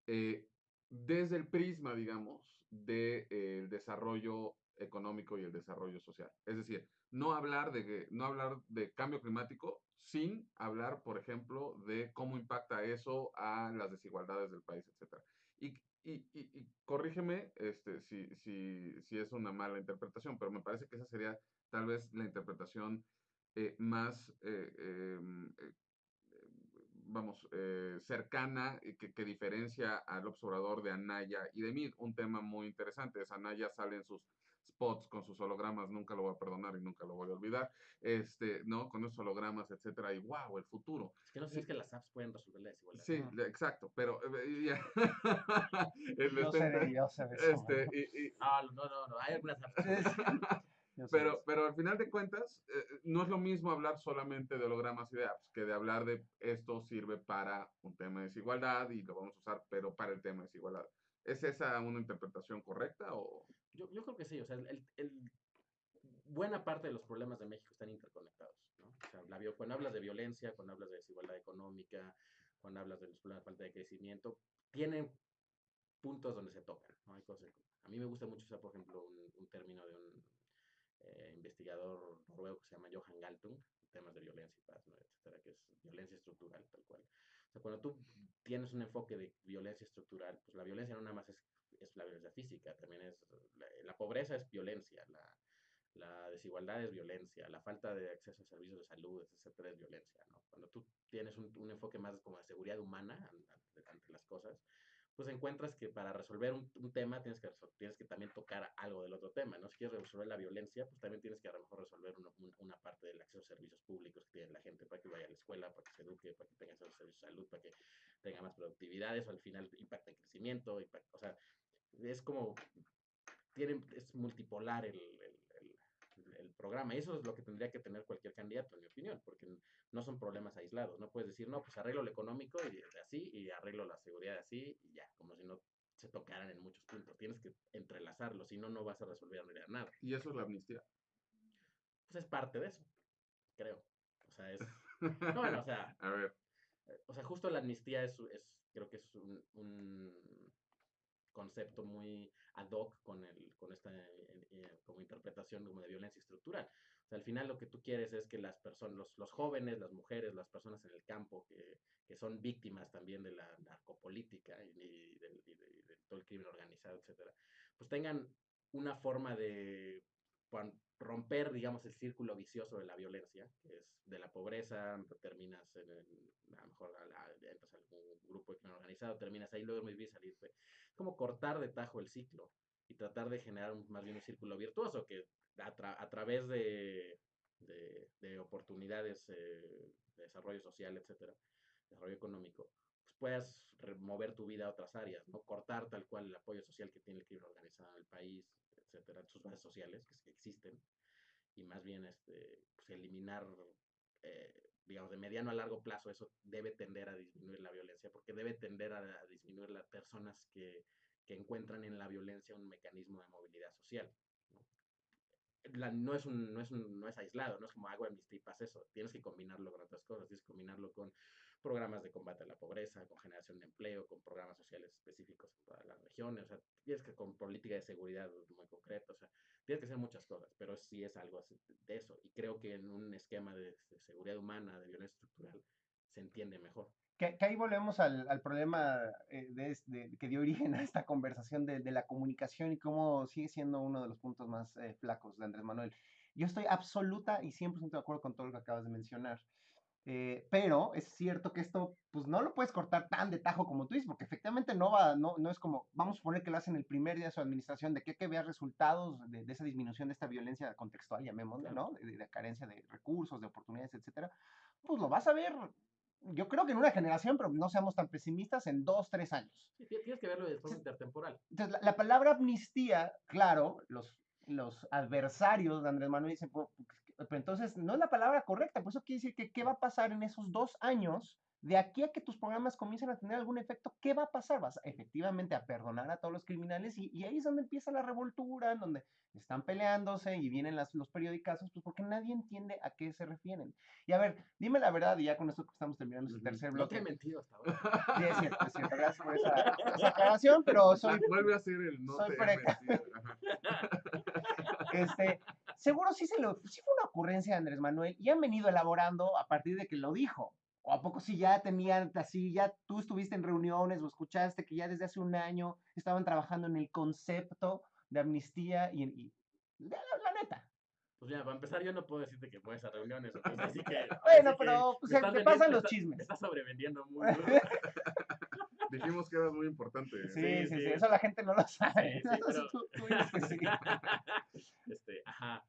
eh, desde el prisma, digamos, del desarrollo económico y el desarrollo social. Es decir, no hablar de, no hablar de cambio climático sin hablar, por ejemplo, de cómo impacta eso a las desigualdades del país, etc. Y, y, y- y corrígeme este, si, si, si es una mala interpretación, pero me parece que esa sería tal vez la interpretación eh, más, eh, em, eh, vamos, eh, cercana que, que diferencia al observador de Anaya y de mí. Un tema muy interesante es Anaya sale en sus spots con sus hologramas, nunca lo voy a perdonar y nunca lo voy a olvidar, este, ¿no? Con esos hologramas, etcétera, y wow, el futuro. Es que no sé si es que las apps pueden resolver la desigualdad. Sí, le- exacto, pero ya. El Yo este- yo este, y- y- Ah, no, no, no, hay algunas apps. Pero, pero al final de cuentas, eh, no es lo mismo hablar solamente de hologramas y de apps que de hablar de esto sirve para un tema de desigualdad y lo vamos a usar, pero para el tema de desigualdad. ¿Es esa una interpretación correcta o...? Yo, yo creo que sí, o sea, el, el- buena parte de los problemas de México están interconectados, ¿no? O sea, la cuando hablas de violencia, cuando hablas de desigualdad económica, cuando hablas de los problemas de falta de crecimiento, tienen puntos donde se tocan, ¿no? Hay cosas, a mí me gusta mucho usar, por ejemplo, un, un término de un eh, investigador noruego que se llama Johan Galtung, temas de violencia y paz, ¿no? etcétera, que es violencia estructural, tal cual. O sea, cuando tú tienes un enfoque de violencia estructural, pues la violencia no nada más es, es la violencia física, también es, la, la pobreza es violencia, la, la desigualdad es violencia, la falta de acceso a servicios de salud, etcétera, es violencia, ¿no? Cuando tú tienes un, un enfoque más como de seguridad humana an- ante, ante las cosas, pues encuentras que para resolver un, un tema tienes que, tienes que también tocar algo del otro tema, ¿no? Si quieres resolver la violencia, pues también tienes que a lo mejor resolver una, un- una parte del acceso a servicios públicos que tiene la gente para que vaya a la escuela, para que se eduque, para que tenga acceso a servicios de salud, para que tenga más productividad, eso al final impacta en crecimiento, impacta- o sea, es como, tienen, es multipolar el, el- el- el programa, y eso es lo que tendría que tener cualquier candidato, en mi opinión, porque no son problemas aislados, no puedes decir, no, pues arreglo lo económico y así, y arreglo la seguridad así, y ya, como si no se tocaran en muchos puntos, tienes que entrelazarlo, si no, no vas a resolver nada. Y eso es la amnistía. Pues es parte de eso, creo. O sea, es, no, bueno, o sea, A ver, eh, o sea, justo la amnistía es, es creo que es un, un concepto muy ad hoc con, el, con esta eh, eh, como interpretación como de violencia estructural. Al final lo que tú quieres es que las personas, los, los jóvenes, las mujeres, las personas en el campo que, que son víctimas también de la narcopolítica y, del- y de, y de todo el crimen organizado, etcétera, pues tengan una forma de romper, digamos, el círculo vicioso de la violencia, que es de la pobreza, terminas en, el- a lo mejor a la- entras algún grupo de crimen organizado, terminas ahí, luego muy bien salirte. Es como cortar de tajo el ciclo y tratar de generar un- más bien un círculo virtuoso que a, tra- a través de, de, de oportunidades eh, de desarrollo social, etcétera, desarrollo económico, pues puedas mover tu vida a otras áreas, ¿no? Cortar tal cual el apoyo social que tiene el crimen organizado en el país, etcétera, sus bases sociales que, existen, y más bien este, pues, eliminar, eh, digamos, de mediano a largo plazo, eso debe tender a disminuir la violencia, porque debe tender a, a disminuir las personas que, que encuentran en la violencia un mecanismo de movilidad social. ¿no? La- no, es un, no, es un- no es aislado, no es como hago amnistía y pasa eso. Tienes que combinarlo con otras cosas, tienes que combinarlo con programas de combate a la pobreza, con generación de empleo, con programas sociales específicos todas las regiones, o sea, tienes que con política de seguridad muy concreta, o sea, tienes que hacer muchas cosas, pero sí es algo de eso. Y creo que en un esquema de, de seguridad humana, de violencia estructural, se entiende mejor. Que, que ahí volvemos al, al problema eh, de, de- que dio origen a esta conversación de, de la comunicación y cómo sigue siendo uno de los puntos más eh, flacos de Andrés Manuel. Yo estoy absoluta y 100% de acuerdo con todo lo que acabas de mencionar. Eh, pero es cierto que esto, pues no lo puedes cortar tan de tajo como tú dices, porque efectivamente no va, no, no es como, vamos a suponer que lo hacen el primer día de su administración, de que, que veas resultados de, de esa disminución de esta violencia contextual, llamémosle, ¿no? De, de- de carencia de recursos, de oportunidades, etcétera. Pues lo vas a ver, yo creo que en una generación, pero no seamos tan pesimistas, en dos, tres años. Sí, ti- tienes que verlo de forma intertemporal. Entonces, la, la palabra amnistía, claro, los, los adversarios de Andrés Manuel dicen, "Pues, pero entonces no es la palabra correcta, por eso quiere decir que qué va a pasar en esos dos años, de aquí a que tus programas comiencen a tener algún efecto, ¿qué va a pasar? Vas efectivamente a perdonar a todos los criminales y, y ahí es donde empieza la revoltura, en donde están peleándose y vienen las, los periodicazos, pues porque nadie entiende a qué se refieren. Y a ver, dime la verdad, y ya con esto que estamos terminando este Ujú. tercer No bloque. te he mentido hasta ahora. Sí, es cierto, es cierto, gracias por esa, esa aclaración, pero soy vuelve a ser el no soy te he mentido. Este, seguro sí, se lo, sí fue una ocurrencia de Andrés Manuel y han venido elaborando a partir de que lo dijo. ¿O a poco sí ya tenían así, ya tú estuviste en reuniones o escuchaste que ya desde hace un año estaban trabajando en el concepto de amnistía y, y- la, la- la neta? Pues mira, para empezar, yo no puedo decirte que voy a reuniones. cosas así que, Bueno, así que pero pues, te pasan los chismes. Me estás sobrevendiendo muy duro. Dijimos que eras muy importante. Sí, Sí, sí, sí, sí. eso la gente no lo sabe. Sí, sí, pero- Tú- tú dices que sí. este, ajá.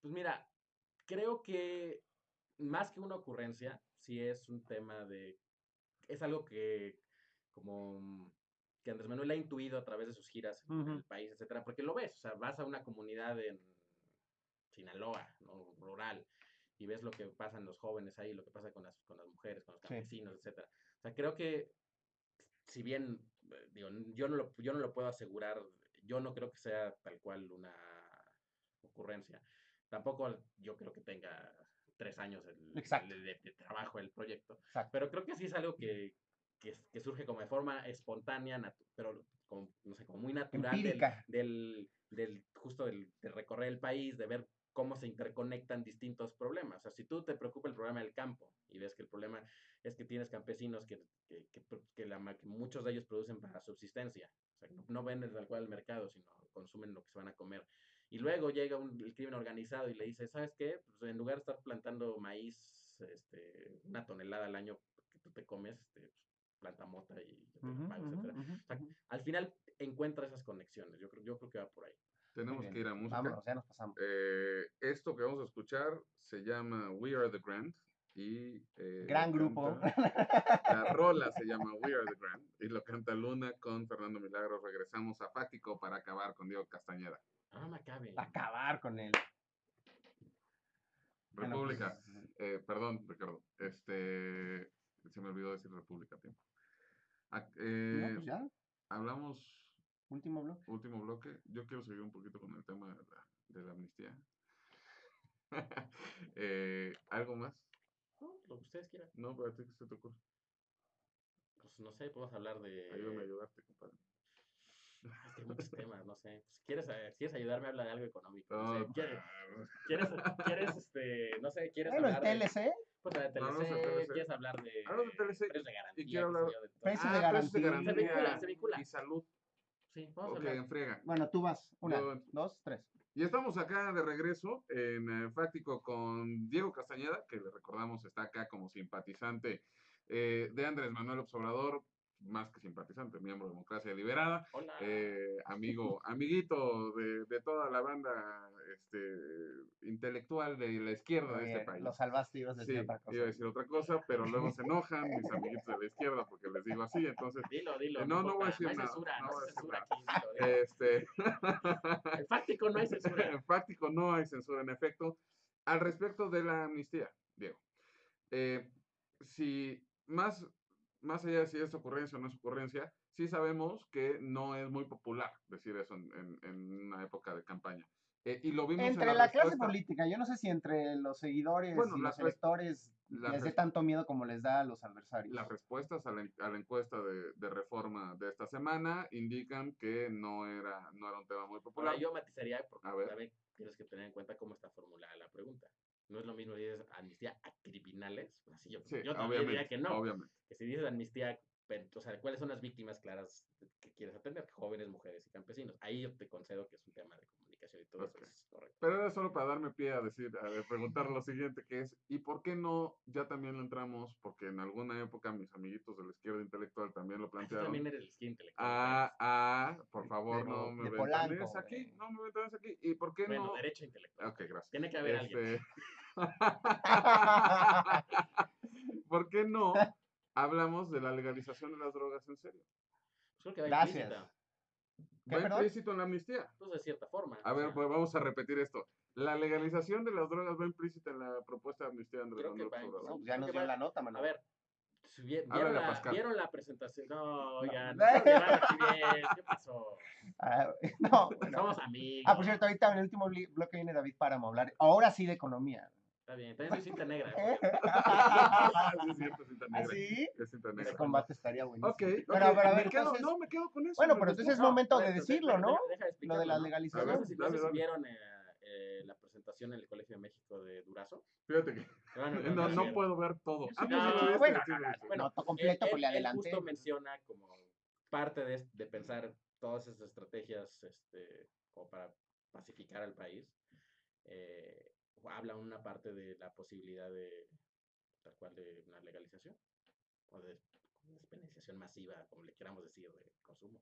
Pues mira, creo que más que una ocurrencia, sí es un tema de. Es algo que, como que Andrés Manuel ha intuido a través de sus giras en el país, etcétera, porque lo ves, o sea, vas a una comunidad en Sinaloa, ¿no? rural, y ves lo que pasa en los jóvenes ahí, lo que pasa con las, con las mujeres, con los Sí. campesinos, etcétera. O sea, creo que si bien, eh, digo, yo no, lo, yo no lo puedo asegurar, yo no creo que sea tal cual una ocurrencia. Tampoco yo creo que tenga tres años el- de, trabajo el proyecto, Exacto. pero creo que sí es algo que, que, surge como de forma espontánea, pero como, no sé, como muy natural del, del, del justo del, de recorrer el país, de ver cómo se interconectan distintos problemas. O sea, si tú te preocupa el problema del campo y ves que el problema es que tienes campesinos que, que, que la muchos de ellos producen para subsistencia, o sea, no, no venden tal cual al mercado, sino consumen lo que se van a comer. Y luego llega un, el crimen organizado y le dice, ¿sabes qué? Pues en lugar de estar plantando maíz, este, una tonelada al año que tú te comes, este, pues, planta mota y yo te pago, ujú, etcétera. O sea. Al final encuentra esas conexiones. Yo creo, yo creo que va por ahí. Tenemos que ir a música. Vámonos, ya nos pasamos. Eh, esto que vamos a escuchar se llama We Are the Grand. Y, eh, Gran grupo. canta- La rola se llama We Are the Grand y lo canta Luna con Fernando Milagros. Regresamos a Fáctico para acabar con Diego Castañeda. Ah, me acabe. Acabar con él. Bueno, pues, República. Eh, perdón, Ricardo. Este, se me olvidó decir República a tiempo. No, eh, pues ya, hablamos último bloque. último bloque. Yo quiero seguir un poquito con el tema de la, de la amnistía. Eh, ¿Algo más? No, lo que ustedes quieran. No, pero a ti qué se te ocurre. Pues no sé, podemos hablar de. Ayúdame a ayudarte, compadre. Es que hay muchos temas, no sé. Pues, ¿quieres, eh, si quieres ayudarme, habla de algo económico. No, sé, ¿quieres, quieres, quieres, este, no sé, quieres hablar de. TLC, Pues de TLC, TLC. quieres hablar de. Hablo de TLC precios de garantía. quiero qué sé hablar- de. Precios de Ah, garantía. Se vincula, se vincula. Y salud. Sí, vamos Ok, a hablar. friega. bueno, tú vas. Una, Yo- dos, tres. Y estamos acá de regreso en eh, Fáctico con Diego Castañeda, que le recordamos está acá como simpatizante eh, de Andrés Manuel Observador, más que simpatizante, miembro de Democracia Liberada, Hola. eh, amigo, amiguito de, de toda la banda este, intelectual de la izquierda de este país. Lo salvaste ibas a Sí, decir otra cosa. iba a decir otra cosa, pero luego se enojan mis amiguitos de la izquierda porque les digo así, entonces, Dilo, dilo. Eh, no, no voy a decir No hay nada, censura, no no, hay censura aquí. dilo, dilo. este, El fáctico no hay censura. en Fáctico no hay censura, en efecto. Al respecto de la amnistía, Diego, eh, si más, más allá de si es ocurrencia o no es ocurrencia, sí sabemos que no es muy popular decir eso en, en- en una época de campaña. Eh, y lo vimos en Entre la, la clase política, yo no sé si entre los seguidores Bueno, y los res- electores les dé tanto miedo como les da a los adversarios. Las respuestas a la, en- a la encuesta de, de reforma de esta semana indican que no era, no era un tema muy popular. Ahora yo matizaría porque A ver. también tienes que tener en cuenta cómo está formulada la pregunta. No es lo mismo si dices amnistía a criminales, pues así yo, Sí, yo también diría que no. obviamente. Que si dices amnistía, o sea, ¿cuáles son las víctimas claras que quieres atender? Jóvenes, mujeres y campesinos. Ahí yo te concedo que es un tema de comunicación y todo eso es correcto. Pero era solo para darme pie a decir, a preguntar lo siguiente, que es, ¿y por qué no ya también lo entramos? Porque en alguna época mis amiguitos de la izquierda intelectual también lo Ah, tú plantearon. también eres el skin intelectual. Ah, ah, por favor, de- no me de Polanco, aquí, de- no me ventanes aquí. ¿Y por qué bueno, no? derecho intelectual. Ok, gracias. Tiene que haber alguien. Este, ¿Por qué no hablamos de la legalización de las drogas en serio? Pues creo que va Gracias. implícita, ¿Qué, Va perdón? implícito en la amnistía. pues de cierta forma. A ver, sea, pues vamos a repetir esto. La legalización de las drogas va implícita en la propuesta de amnistía de Andrés Creo que Manuel No, ya nos dio va- la nota, mano. A ver, ¿vieron la, Pascal. ¿vieron la presentación? No, oigan, No. bien. ¿Qué pasó? Ah, no, bueno. Somos amigos. Ah, por cierto, ahorita en el último bloque viene David Páramo a hablar, ahora sí de economía. Está bien, también soy cinta negra. ¿Eh? Ah, sí, es cierto, cinta negra. ¿Así? Es cinta Ese negra. combate estaría buenísimo. Ok, ok, Pero, pero, a me ver, quedo, entonces- no, me quedo con eso. Bueno, me pero entonces es No, momento de decirlo, ¿no? deja- deja Lo de la ¿no? legalización. No sé si, no vieron eh, eh, la presentación en el Colegio de México de Durazo. Fíjate que Bueno, no, no sí. puedo ver todo. Ah, pues, no, bueno, no, no, bueno, completo, pues le adelanté. justo menciona como parte de, de pensar todas esas estrategias este, como para pacificar al país. eh, habla una parte de la posibilidad de, tal cual, de una legalización o de despenalización masiva, como le queramos decir, de consumo.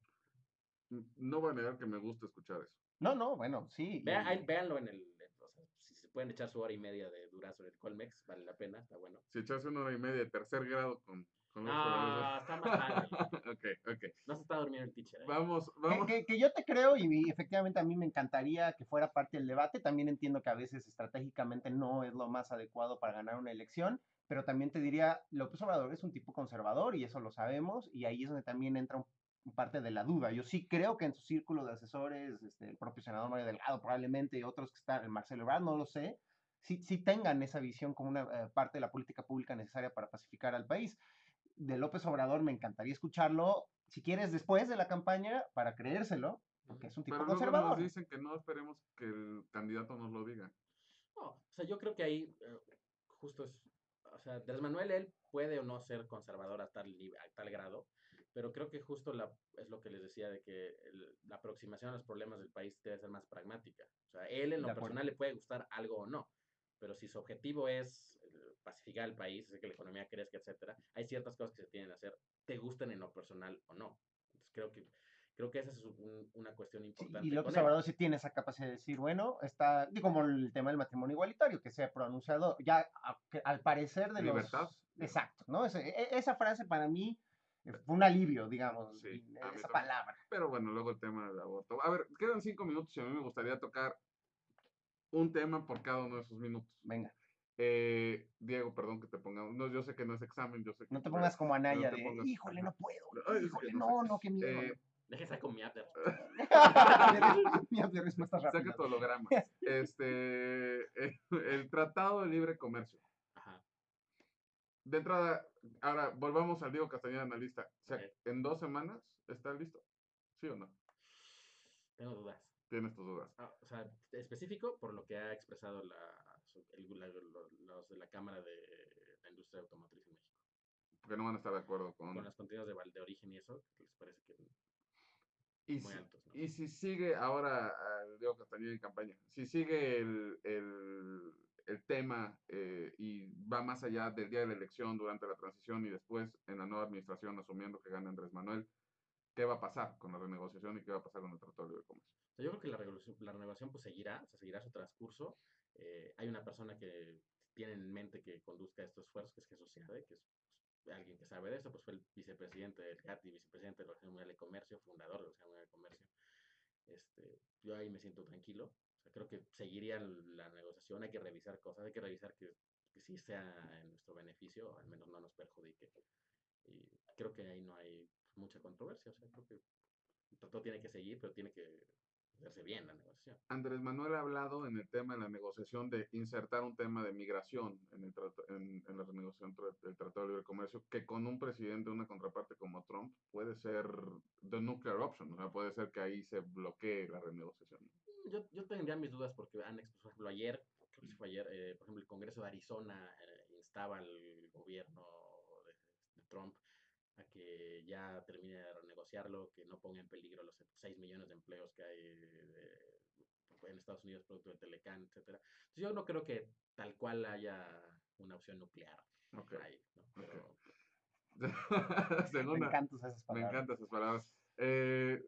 No voy a negar que me gusta escuchar eso. No, no, bueno, sí. Vea- y- ahí- véanlo en el, o sea, si se pueden echar su hora y media de durazo en el Colmex, vale la pena, está bueno. Si echas una hora y media de tercer grado con... con los No, está ok, ok. No se está durmiendo el teacher. ¿eh? Vamos, Que, vamos. que- que yo te creo y, y efectivamente a mí me encantaría que fuera parte del debate. También entiendo que a veces estratégicamente no es lo más adecuado para ganar una elección, pero también te diría, López Obrador es un tipo conservador y eso lo sabemos y ahí es donde también entra un- un parte de la duda. Yo sí creo que en su círculo de asesores, este, el propio senador Mario Delgado probablemente y otros que están, el Marcelo Ebrard, no lo sé, sí, sí tengan esa visión como una eh, parte de la política pública necesaria para pacificar al país. De López Obrador me encantaría escucharlo, si quieres, después de la campaña, para creérselo, porque es un tipo Pero luego conservador. nos dicen que no esperemos que el candidato nos lo diga. No, o sea, yo creo que ahí eh, justo es, o sea, Andrés Manuel, él puede o no ser conservador a tal, a tal grado, pero creo que justo la, es lo que les decía de que el- la aproximación a los problemas del país debe ser más pragmática. O sea, él en lo De acuerdo. personal le puede gustar algo o no, pero si su objetivo es pacificar el país, hacer que la economía crezca, etcétera, hay ciertas cosas que se tienen que hacer, te gusten en lo personal o no. Entonces creo que creo que esa es un- una cuestión Sí, importante. y López. Obrador sí tiene esa capacidad de decir, bueno, está, y como el tema del matrimonio igualitario, que se ha pronunciado ya a- que al parecer de Libertad. los... Exacto, ¿no? Ese- e- esa frase para mí fue un alivio, digamos, Sí, esa también. palabra. Pero bueno, luego el tema del aborto. A ver, quedan cinco minutos y a mí me gustaría tocar un tema por cada uno de esos minutos. Venga, Eh, Diego, perdón que te pongamos. No, yo sé que no es examen, yo sé que no te pongas como Anaya te de, pongas- híjole, no puedo, Ay, que híjole, no no, sé. no, qué miedo. Eh, Déjese con mi Adler. Mira, de respuestas rápidas. Saca tu holograma. Este, eh, el Tratado de Libre Comercio. Ajá. De entrada, ahora volvamos al Diego Castañeda analista. O sea. ¿en dos semanas está listo? ¿Sí o no? Tengo dudas. Tienes tus dudas. Ah, o sea, específico por lo que ha expresado la, el- la- lo- los de la Cámara de la Industria Automotriz en México. Porque no van a estar de acuerdo con... Con los contenidos de, de origen y eso, que les parece que Y muy si, altos. ¿no? y si sigue ahora al Diego Castañeda en campaña, si sigue el, el, el tema eh, y va más allá del día de la elección, durante la transición y después en la nueva administración, asumiendo que gana Andrés Manuel, ¿qué va a pasar con la renegociación y qué va a pasar con el Tratado de Comercio? Yo creo que la, la renovación pues seguirá, o sea, seguirá su transcurso. Eh, hay una persona que tiene en mente que conduzca estos esfuerzos, que es Jesús Seade, que es pues, alguien que sabe de esto, pues fue el vicepresidente del GATT y vicepresidente de la Organización Mundial de Comercio, fundador de la Organización Mundial de Comercio. Este, yo ahí me siento tranquilo. O sea, creo que seguiría la negociación, hay que revisar cosas, hay que revisar que, que sí sea en nuestro beneficio, o al menos no nos perjudique. Y creo que ahí no hay mucha controversia. O sea, creo que tratado tiene que seguir, pero tiene que hacerse bien la negociación. Andrés Manuel ha hablado en el tema de la negociación de insertar un tema de migración en, el trato- en, en la renegociación del Tratado de Libre Comercio, que con un presidente, una contraparte como Trump, puede ser the nuclear option, o sea, puede ser que ahí se bloquee la renegociación. Yo, yo tendría mis dudas porque han por ejemplo, ayer, creo que fue ayer, eh, por ejemplo, el Congreso de Arizona eh, instaba al gobierno de, de Trump a que ya termine de renegociarlo, que no ponga en peligro los 6 millones de empleos que hay de- en Estados Unidos producto de Telecán, etcétera. Entonces, yo no creo que tal cual haya una opción nuclear Ok. ahí, ¿no? Pero, Me encantan esas me palabras. encantan esas palabras. Eh,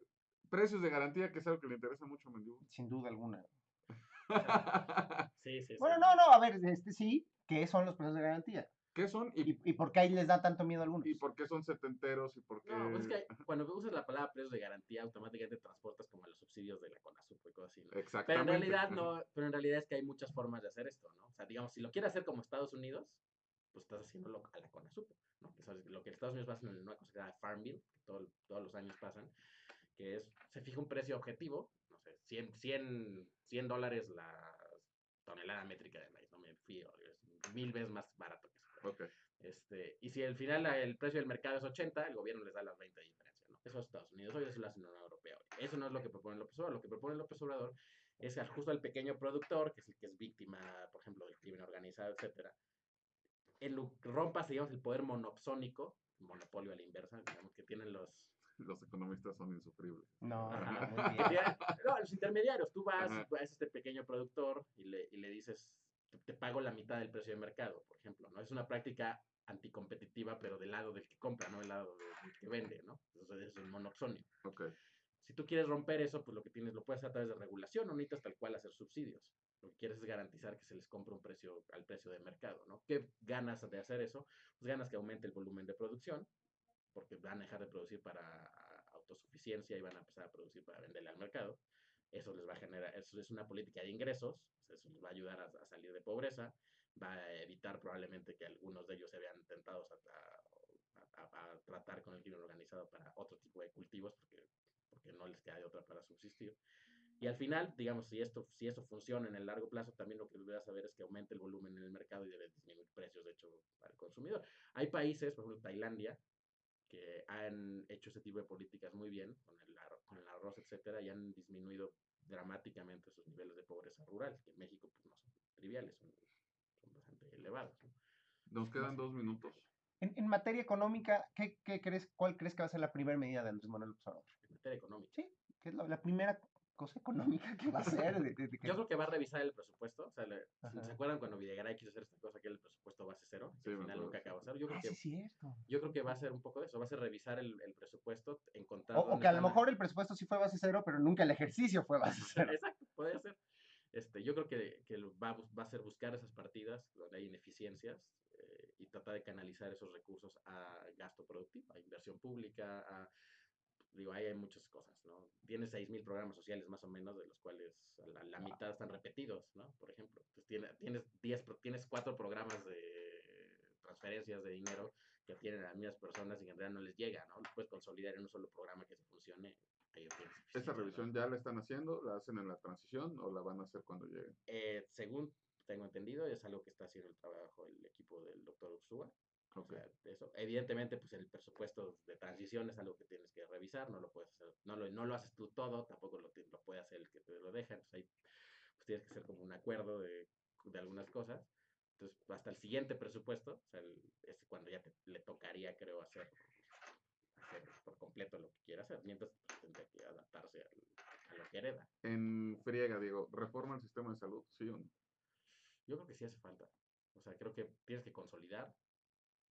precios de garantía, que es algo que le interesa mucho a Mendibú. Sin duda alguna. sí, sí, sí. Bueno, no, no, a ver, este sí, ¿qué son los precios de garantía? ¿Qué son y, ¿Y, y por qué ahí les da tanto miedo a algunos? y por qué son setenteros y por qué... No, pues es que cuando usas la palabra precios de garantía, automáticamente transportas como a los subsidios de la CONASUP y cosas así, ¿no? Pero Exactamente. en realidad no, pero en realidad es que hay muchas formas de hacer esto, ¿no? O sea, digamos, si lo quieres hacer como Estados Unidos, pues estás haciéndolo a la CONASUP, ¿no? Que es lo que Estados Unidos hace en una cosa que se llama Farm Bill, que todo- todos los años pasan, que es, se fija un precio objetivo, no sé, 100, 100, 100 dólares la tonelada métrica de maíz, no me fío, es mil veces más barato que eso. Ok. Este, y si al final el precio del mercado es 80, el gobierno les da las 20 de diferencia, ¿no? Eso es Estados Unidos, hoy eso lo hace la Unión Europea. hoy. Eso no es lo que propone López Obrador. Lo que propone López Obrador es al- justo al pequeño productor, que es el que es víctima, por ejemplo, del crimen organizado, etcétera. El rompas, digamos, el poder monopsónico, monopolio a la inversa, digamos, que tienen los, los economistas son insufribles. No, Ajá. no, muy Que bien. tiene- no, los intermediarios, tú vas, Ajá. vas a este pequeño productor y le, y le dices, te, pago la mitad del precio de mercado, por ejemplo, ¿no? Es una práctica anticompetitiva, pero del lado del que compra, no del lado de- del que vende, ¿no? Entonces es un monoxonio. Ok. Si tú quieres romper eso, pues lo que tienes, lo puedes hacer a través de regulación, no necesitas tal cual hacer subsidios. Lo que quieres es garantizar que se les compre un precio al precio de mercado, ¿no? ¿Qué ganas de hacer eso? Pues ganas que aumente el volumen de producción, porque van a dejar de producir para autosuficiencia y van a empezar a producir para venderle al mercado. Eso les va a generar, eso es una política de ingresos, eso les va a ayudar a, a salir de pobreza, va a evitar probablemente que algunos de ellos se vean tentados a, a- a- a tratar con el crimen organizado para otro tipo de cultivos, porque, porque no les queda de otra para subsistir. Y al final, digamos, si esto, si esto funciona en el largo plazo, también lo que debería saber es que aumente el volumen en el mercado y debe disminuir precios, de hecho, el consumidor. Hay países, por ejemplo, Tailandia, que han hecho ese tipo de políticas muy bien, con el, con el arroz, etcétera, y han disminuido dramáticamente sus niveles de pobreza rural, que en México pues, no son triviales, son, son bastante elevados. ¿no? Nos quedan dos minutos. En, en materia económica, ¿qué, qué crees, ¿cuál crees que va a ser la primera medida de Andrés Manuel López Obrador? En materia económica. Sí, que es la, la primera cosa económica que va a hacer. de- de- de que- Yo creo que va a revisar el presupuesto. O sea, le-. ¿se acuerdan cuando Videgaray quiso hacer esta cosa que el presupuesto base cero? Sí, al final nunca acabó de hacer. Yo creo Ah, que sí, es cierto. Yo creo que va a ser un poco de eso, va a ser revisar el, el presupuesto, encontrar... O, o que a lo mejor el presupuesto sí fue base cero, pero nunca el ejercicio fue base cero. Exacto, puede ser. Este, yo creo que, que va, va a ser buscar esas partidas donde hay ineficiencias eh, y tratar de canalizar esos recursos a gasto productivo, a inversión pública, a... Digo, ahí hay muchas cosas, ¿no? Tienes 6.000 programas sociales más o menos, de los cuales la, la mitad están repetidos, ¿no? Por ejemplo. Entonces, tiene- tienes, 10, pro- tienes cuatro programas de transferencias de dinero que tienen a las mismas personas y que en realidad no les llega, ¿no? Lo puedes consolidar en un solo programa que se funcione. ahí tienes ¿Esa eficiencias, ¿no? revisión ya la están haciendo? ¿La hacen en la transición o la van a hacer cuando lleguen? Eh, según tengo entendido, es algo que está haciendo el trabajo el equipo del doctor Ursúa. O sea, eso. Evidentemente, pues el presupuesto de transición es algo que tienes que revisar, no lo puedes hacer, no lo, no lo haces tú todo, tampoco lo, lo puede hacer el que te lo deja, entonces ahí pues tienes que hacer como un acuerdo de, de algunas cosas. Entonces, hasta el siguiente presupuesto, o sea, el- es cuando ya te, le tocaría, creo, hacer, hacer por completo lo que quiera hacer, mientras pues, tendría que adaptarse al- a lo que hereda. En friega, Diego, ¿reforma el sistema de salud? ¿Sí o no? Yo creo que sí hace falta. O sea, creo que tienes que consolidar,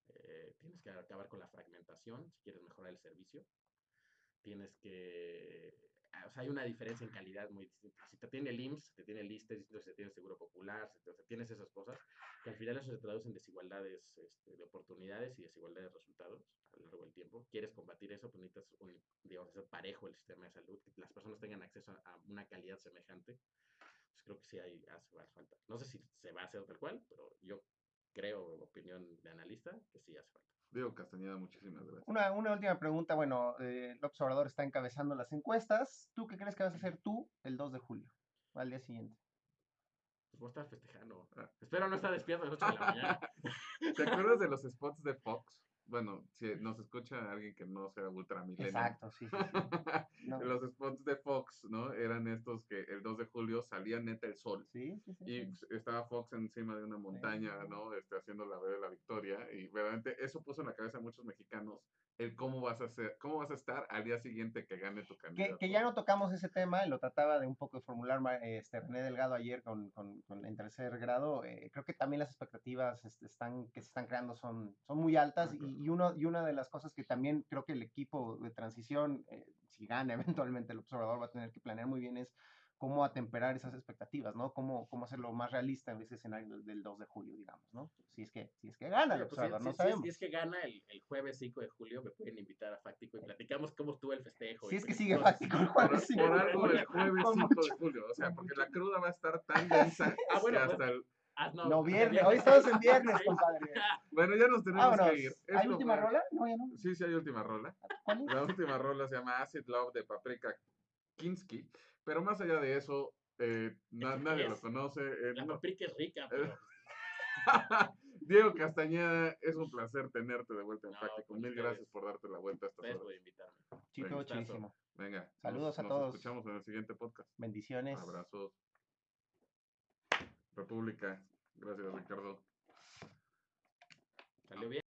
eh, tienes que acabar con la fragmentación si quieres mejorar el servicio. Tienes que... ah, O sea, hay una diferencia en calidad muy distinta. Si te tiene el IMSS, te tiene el distinto si te tiene Seguro Popular, si te, tienes esas cosas, que al final eso se traduce en desigualdades este, de oportunidades y desigualdades de resultados a lo largo del tiempo. Quieres combatir eso, pues necesitas, un, digamos, hacer parejo el sistema de salud, que las personas tengan acceso a, a una calidad semejante pues creo que sí hay, hace falta. No sé si se va a hacer tal cual, pero yo creo, opinión de analista, que sí hace falta. Diego Castañeda, muchísimas gracias. Una, una última pregunta. Bueno, eh, López Obrador está encabezando las encuestas. ¿Tú qué crees que vas a hacer tú el 2 de julio, al día siguiente? Pues voy a estar festejando. Ah. Espero no estar despierto a las 8 de la mañana. ¿Te acuerdas de los spots de Fox? Bueno, si nos escucha alguien que no sea ultramilenio. Exacto, sí, sí, sí. No, los spots de Fox, ¿no? Eran estos que el 2 de julio salía neta el sol. sí, sí, sí, Y sí. estaba Fox encima de una montaña, ¿no? Este, haciendo la de la victoria. Y verdaderamente eso puso en la cabeza a muchos mexicanos el cómo vas a hacer, cómo vas a estar al día siguiente que gane tu Que, candidato. que ya no tocamos ese tema, lo trataba de un poco de formular este, René Delgado ayer con, con, con- en tercer grado. eh, creo que también las expectativas este, están, que se están creando son, son muy altas y, y, uno, y una de las cosas que también creo que el equipo de transición, eh, si gana eventualmente el observador, va a tener que planear muy bien es cómo atemperar esas expectativas, ¿no? Cómo, cómo hacerlo más realista en ese escenario del, del 2 de julio, digamos, ¿no? Si es que, si es que gana pues, si- no si sabemos. Si es que gana el, el jueves 5 de julio, me pueden invitar a Fáctico y platicamos cómo estuvo el festejo. Si es que qué sigue fáctico el jueves cinco por de algo el jueves Con 5 mucho- de julio. O sea, porque la cruda va a estar tan densa Ah, que pues, hasta el... Ah, no, No, hasta viernes, hoy estamos en viernes, compadre. Bueno, ya nos tenemos Vámonos. que ir. Es ¿Hay última rola? No, ya no. Sí, sí hay última rola. La última rola se llama Acid Love de Paprika Kinski. Pero más allá de eso, eh, na- ¿Eso qué nadie lo es? conoce. eh, La no- paprika es rica, pero Diego Castañeda, es un placer tenerte de vuelta en No, Fáctico. con Mil gracias por darte la vuelta a estas horas. por invitarme. Chico, Venga, chidísimo. Venga, nos- Saludos a nos todos. escuchamos en el siguiente podcast. Bendiciones. Abrazos. República. Gracias, Ricardo. Salió bien.